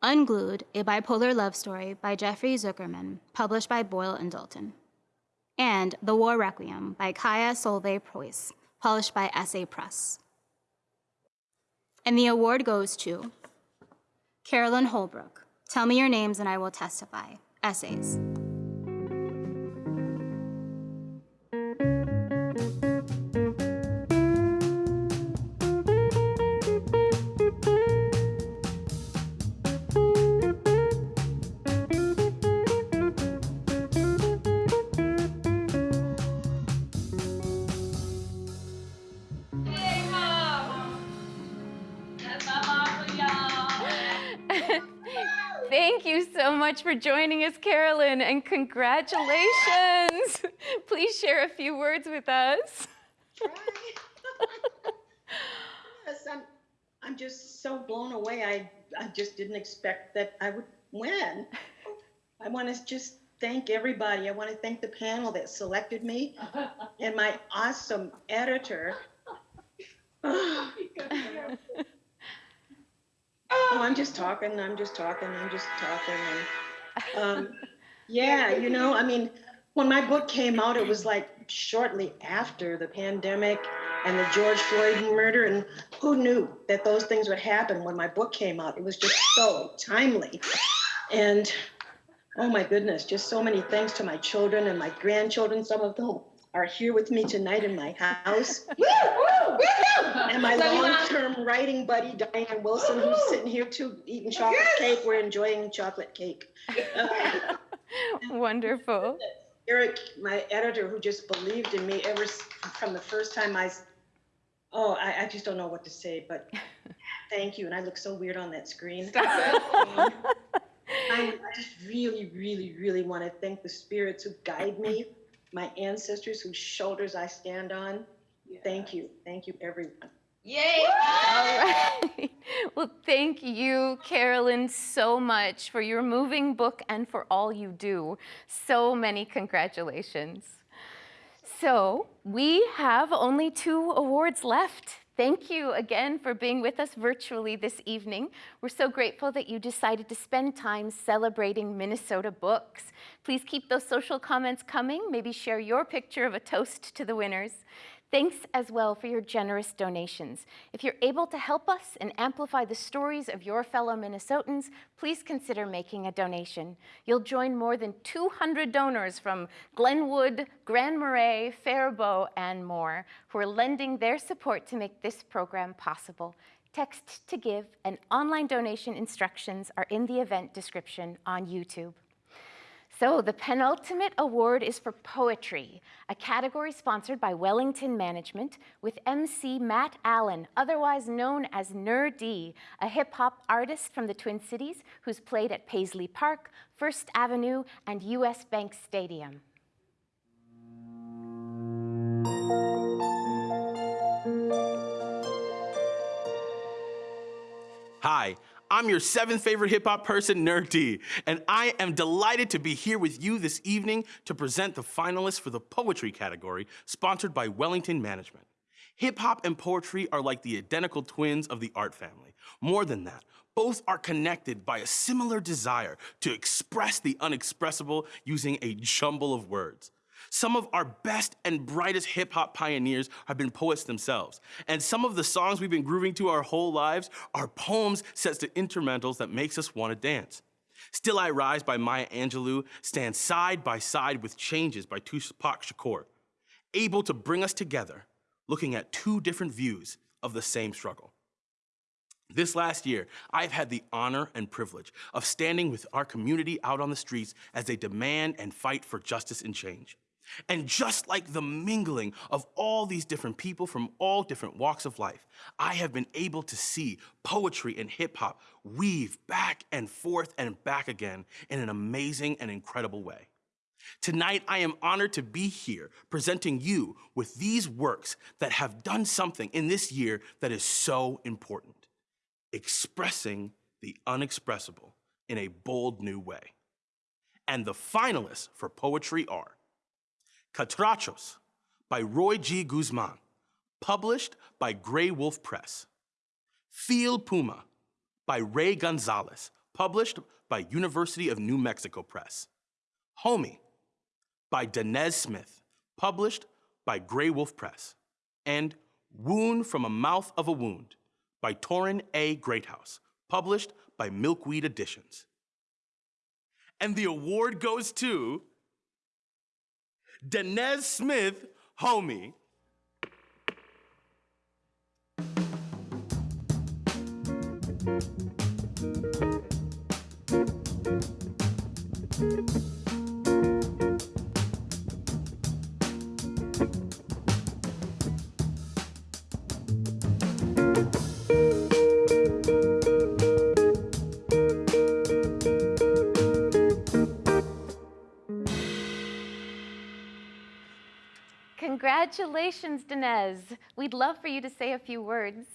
Unglued, a bipolar love story by Jeffrey Zuckerman, published by Boyle and Dalton and The War Requiem by Kaia Solveig Preus, published by Essay Press. And the award goes to Carolyn Holbrook, Tell Me Your Names and I Will Testify, Essays.
Much for joining us, Carolyn, and congratulations. Please share a few words with us.
Yes, I'm, I'm just so blown away. I, I just didn't expect that I would win. I want to just thank everybody. I want to thank the panel that selected me and my awesome editor. Oh, I'm just talking. I'm just talking. I'm just talking. And, um, yeah, you know, I mean, when my book came out, it was like shortly after the pandemic and the George Floyd murder. And who knew that those things would happen when my book came out? It was just so timely. And oh my goodness, just so many thanks to my children and my grandchildren. Some of them are here with me tonight in my house. and my long-term writing buddy, Diane Wilson, who's sitting here too, eating chocolate cake. We're enjoying chocolate cake.
Wonderful.
Eric, my editor, who just believed in me ever from the first time I, oh, I, I just don't know what to say, but thank you. And I look so weird on that screen. Um, I, I just really, really, really want to thank the spirits who guide me, my ancestors whose shoulders I stand on. Thank you. Thank you, everyone.
Yay! All right. Well, thank you, Carolyn, so much for your moving book and for all you do. So many congratulations. So, we have only two awards left. Thank you again for being with us virtually this evening. We're so grateful that you decided to spend time celebrating Minnesota books. Please keep those social comments coming. Maybe share your picture of a toast to the winners. Thanks as well for your generous donations. If you're able to help us and amplify the stories of your fellow Minnesotans, please consider making a donation. You'll join more than 200 donors from Glenwood, Grand Marais, Faribault, and more who are lending their support to make this program possible. Text to give and online donation instructions are in the event description on YouTube. So the penultimate award is for poetry, a category sponsored by Wellington Management with MC Matt Allen, otherwise known as Nur-D, a hip hop artist from the Twin Cities who's played at Paisley Park, First Avenue, and US Bank Stadium.
Hi, I'm your seventh favorite hip hop person, Nur-D, and I am delighted to be here with you this evening to present the finalists for the poetry category, sponsored by Wellington Management. Hip hop and poetry are like the identical twins of the art family. More than that, both are connected by a similar desire to express the unexpressible using a jumble of words. Some of our best and brightest hip hop pioneers have been poets themselves. And some of the songs we've been grooving to our whole lives are poems set to instrumentals that makes us want to dance. Still I Rise by Maya Angelou stands side by side with Changes by Tupac Shakur, able to bring us together, looking at two different views of the same struggle. This last year, I've had the honor and privilege of standing with our community out on the streets as they demand and fight for justice and change. And just like the mingling of all these different people from all different walks of life, I have been able to see poetry and hip hop weave back and forth and back again in an amazing and incredible way. Tonight, I am honored to be here presenting you with these works that have done something in this year that is so important expressing the unexpressible in a bold new way. And the finalists for poetry are Catrachos by Roy G. Guzman, published by Graywolf Press. Feel Puma by Ray Gonzalez, published by University of New Mexico Press. Homie by Danez Smith, published by Graywolf Press. And Wound from a Mouth of a Wound by Torrin A. Greathouse, published by Milkweed Editions. And the award goes to Danez Smith, homie.
Congratulations, Danez. We'd love for you to say a few words.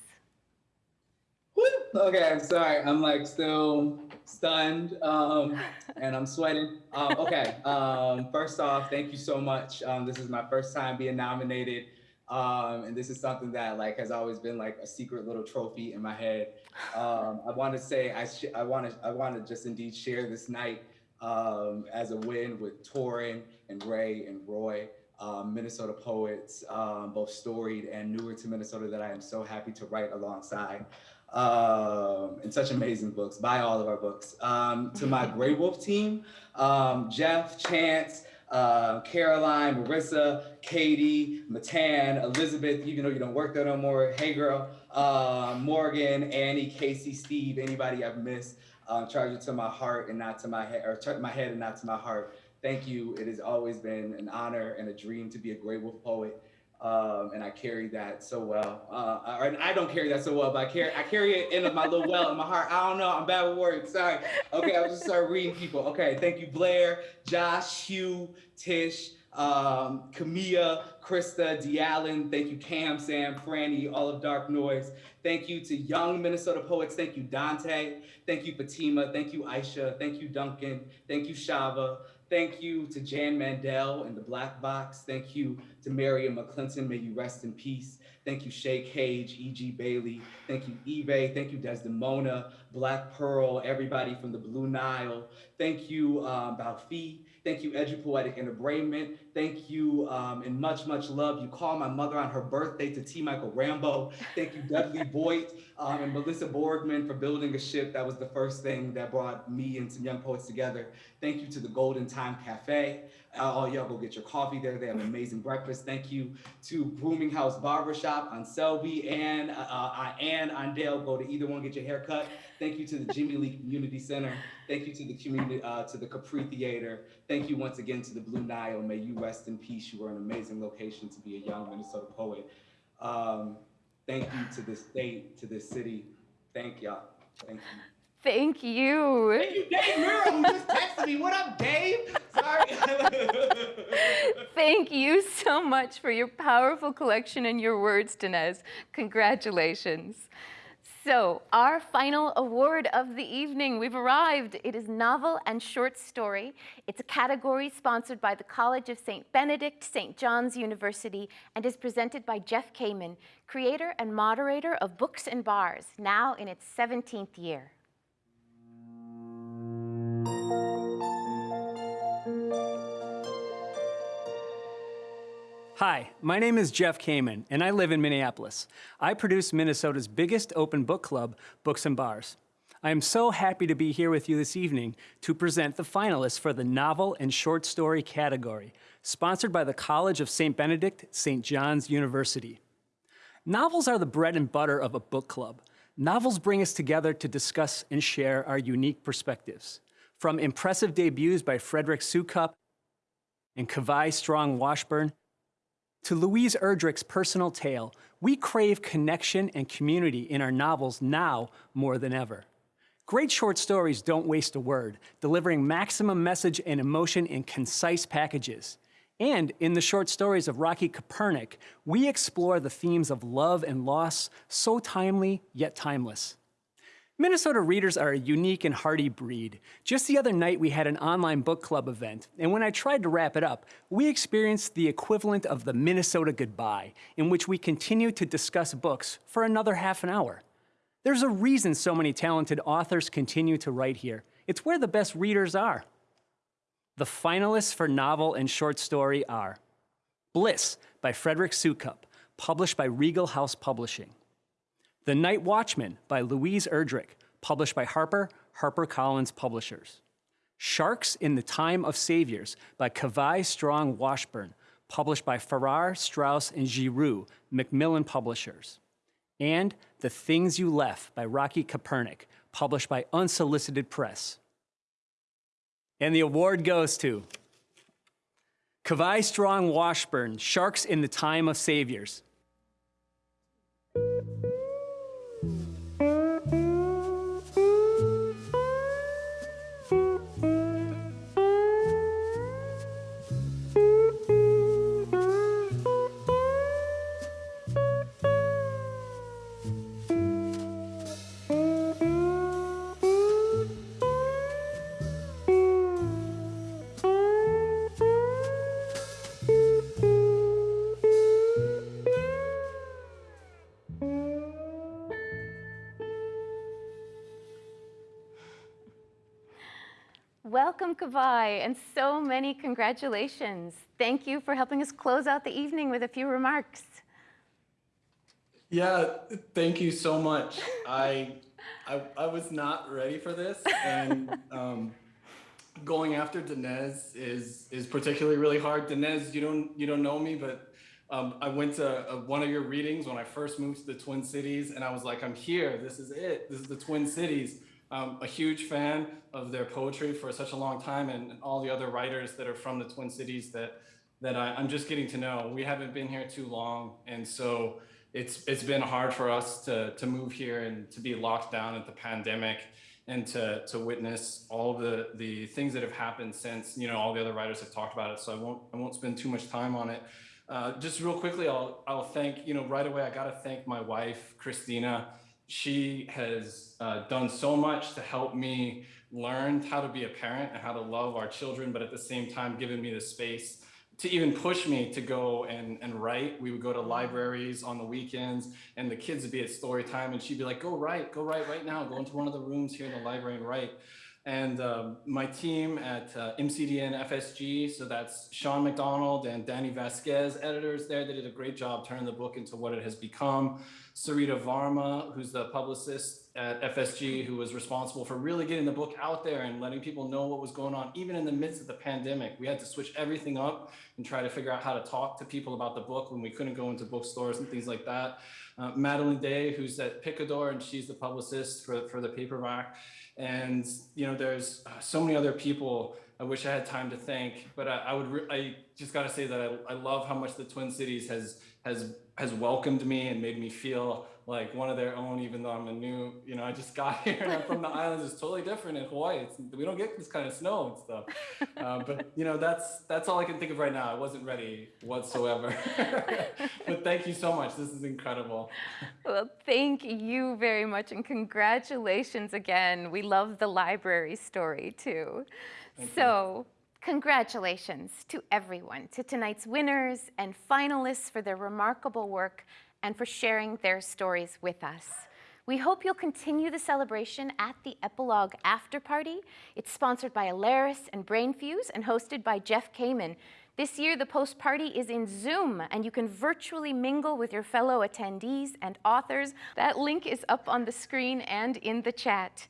Okay, I'm sorry. I'm like still stunned um, and I'm sweating. Um, okay, um, first off, thank you so much. Um, this is my first time being nominated. Um, and this is something that like has always been like a secret little trophy in my head. Um, I want to say I I want to I want to just indeed share this night as a win with Torrin and Ray and Roy um, Minnesota poets, um, both storied and newer to Minnesota that I am so happy to write alongside. Um, and such amazing books. Buy all of our books. Um, to my Graywolf team, um, Jeff, Chance, uh, Caroline, Marissa, Katie, Matan, Elizabeth, even though you don't work there no more, hey girl, uh, Morgan, Annie, Casey, Steve, anybody I've missed, uh, charge it to my heart and not to my head, or my head and not to my heart. Thank you. It has always been an honor and a dream to be a Graywolf poet. Um, and I carry that so well. Uh, or I don't carry that so well, but I carry I carry it in my little well in my heart. I don't know. I'm bad with words. Sorry. Okay, I was just start reading people. Okay, thank you, Blair, Josh, Hugh, Tish, um, Camilla, Krista, D'Allen. Thank you, Cam, Sam, Franny, all of Dark Noise. Thank you to young Minnesota poets. Thank you, Dante. Thank you, Fatima. Thank you, Aisha. Thank you, Duncan. Thank you, Shava. Thank you to Jan Mandel and the Black Box. Thank you to Marion McClinton. May you rest in peace. Thank you, Shay Cage, E.G. Bailey. Thank you, Eve. Thank you, Desdemona, Black Pearl, everybody from the Blue Nile. Thank you, um, Bao Phi. Thank you, Edupoetic Enterbrainment. Thank you, um, and much, much love. You call my mother on her birthday to T. Michael Rambo. Thank you, Dudley Boyd um, and Melissa Borgman for building a ship. That was the first thing that brought me and some young poets together. Thank you to the Golden Thyme Cafe. Uh, all y'all go get your coffee there. They have an amazing breakfast. Thank you to Booming House Barbershop on Selby and uh, uh, and on Dale. Go to either one, get your hair cut. Thank you to the Jimmy Lee Community Center. Thank you to the community, uh, to the Capri Theater. Thank you once again to the Blue Nile. May you rest in peace. You are an amazing location to be a young Minnesota poet. Um, thank you to this state, to this city. Thank y'all. Thank you.
Thank you.
Thank you, Dave Mura, who just texted me. What up, Dave? Sorry.
Thank you so much for your powerful collection and your words, Danez. Congratulations. So, our final award of the evening, we've arrived. It is novel and short story. It's a category sponsored by the College of St. Benedict, St. John's University, and is presented by Jeff Kamen, creator and moderator of Books and Bars, now in its 17th year.
Hi, my name is Jeff Kamen, and I live in Minneapolis. I produce Minnesota's biggest open book club, Books and Bars. I am so happy to be here with you this evening to present the finalists for the novel and short story category, sponsored by the College of St. Benedict, St. John's University. Novels are the bread and butter of a book club. Novels bring us together to discuss and share our unique perspectives. From impressive debuts by Frederick Soukup and Kawai Strong Washburn to Louise Erdrich's personal tale, we crave connection and community in our novels now more than ever. Great short stories don't waste a word, delivering maximum message and emotion in concise packages. And in the short stories of Rocky Kopernik, we explore the themes of love and loss, so timely yet timeless. Minnesota readers are a unique and hardy breed. Just the other night, we had an online book club event, and when I tried to wrap it up, we experienced the equivalent of the Minnesota goodbye, in which we continued to discuss books for another half an hour. There's a reason so many talented authors continue to write here. It's where the best readers are. The finalists for novel and short story are Bliss by Frederick Soukup, published by Regal House Publishing. The Night Watchman by Louise Erdrich, published by Harper, HarperCollins Publishers. Sharks in the Time of Saviors by Kawai Strong Washburn, published by Farrar, Straus, and Giroux, Macmillan Publishers. And The Things You Left by Rocky Kopernik, published by Unsolicited Press. And the award goes to Kawai Strong Washburn, Sharks in the Time of Saviors.
Welcome, Kawai, and so many congratulations. Thank you for helping us close out the evening with a few remarks.
Yeah, thank you so much. I, I, I was not ready for this, and um, going after Danez is is particularly really hard. Danez, you don't you don't know me, but um, I went to uh one of your readings when I first moved to the Twin Cities, and I was like, I'm here. This is it. This is the Twin Cities. Um, a huge fan of their poetry for such a long time, and, all the other writers that are from the Twin Cities that that I, I'm just getting to know. We haven't been here too long, and so it's it's been hard for us to to move here and to be locked down at the pandemic and to to witness all the the things that have happened since you know all the other writers have talked about it so i won't i won't spend too much time on it uh, just real quickly i'll i'll thank you know right away i got to thank my wife christina she has uh, done so much to help me learn how to be a parent and how to love our children but at the same time given me the space to even push me to go and, and write. We would go to libraries on the weekends and the kids would be at story time and she'd be like, go write, go write right now. Go into one of the rooms here in the library and write. And um, my team at uh, MCDN FSG, so that's Sean McDonald and Danny Vasquez, editors there. They did a great job turning the book into what it has become. Sarita Varma, who's the publicist at FSG, who was responsible for really getting the book out there and letting people know what was going on, even in the midst of the pandemic. We had to switch everything up and try to figure out how to talk to people about the book when we couldn't go into bookstores and things like that. Uh, Madeline Day, who's at Picador, and she's the publicist for, for the paperback. And, you know, there's uh, so many other people I wish I had time to thank, but I, I would, I just got to say that I, I love how much the Twin Cities has, has, has welcomed me and made me feel like one of their own, even though I'm a new, you know, I just got here and I'm from the islands. It's totally different in Hawaii. It's, we don't get this kind of snow and stuff. Uh, but you know, that's that's all I can think of right now. I wasn't ready whatsoever. but thank you so much. This is incredible.
Well, thank you very much and congratulations again. We love the library story too.
Thank you.
so, congratulations to everyone, to tonight's winners and finalists for their remarkable work and for sharing their stories with us. We hope you'll continue the celebration at the Epilogue After Party. It's sponsored by Alaris and Brainfuse and hosted by Jeff Kamen. This year, the post party is in Zoom, and you can virtually mingle with your fellow attendees and authors. That link is up on the screen and in the chat.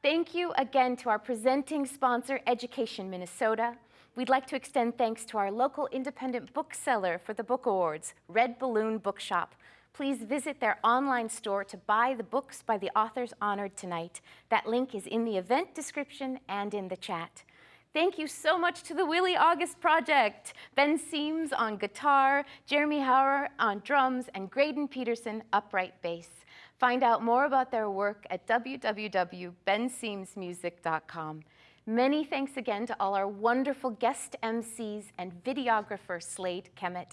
Thank you again to our presenting sponsor, Education Minnesota. We'd like to extend thanks to our local independent bookseller for the book awards, Red Balloon Bookshop. Please visit their online store to buy the books by the authors honored tonight. That link is in the event description and in the chat. Thank you so much to the Willie August Project, Ben Seams on guitar, Jeremy Hauer on drums, and Graydon Peterson upright bass. Find out more about their work at www.benseamsmusic.com. Many thanks again to all our wonderful guest MCs and videographer Slade Kemet.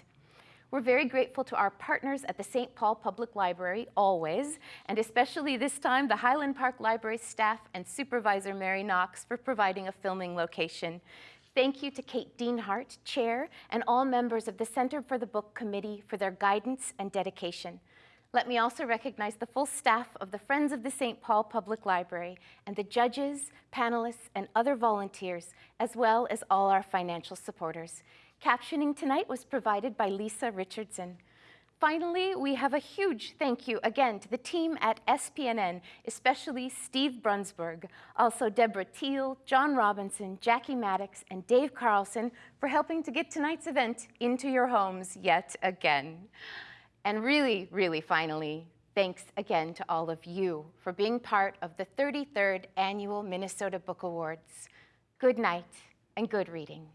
We're very grateful to our partners at the St. Paul Public Library, always, and especially this time, the Highland Park Library staff and supervisor Mary Knox for providing a filming location. Thank you to Kate Deanhart, Chair, and all members of the Center for the Book Committee for their guidance and dedication. Let me also recognize the full staff of the Friends of the St. Paul Public Library and the judges, panelists, and other volunteers, as well as all our financial supporters. Captioning tonight was provided by Lisa Richardson. Finally, we have a huge thank you again to the team at SPNN, especially Steve Brunsberg, also Deborah Teal, John Robinson, Jackie Maddox, and Dave Carlson for helping to get tonight's event into your homes yet again. And really, really finally, thanks again to all of you for being part of the 33rd Annual Minnesota Book Awards. Good night and good reading.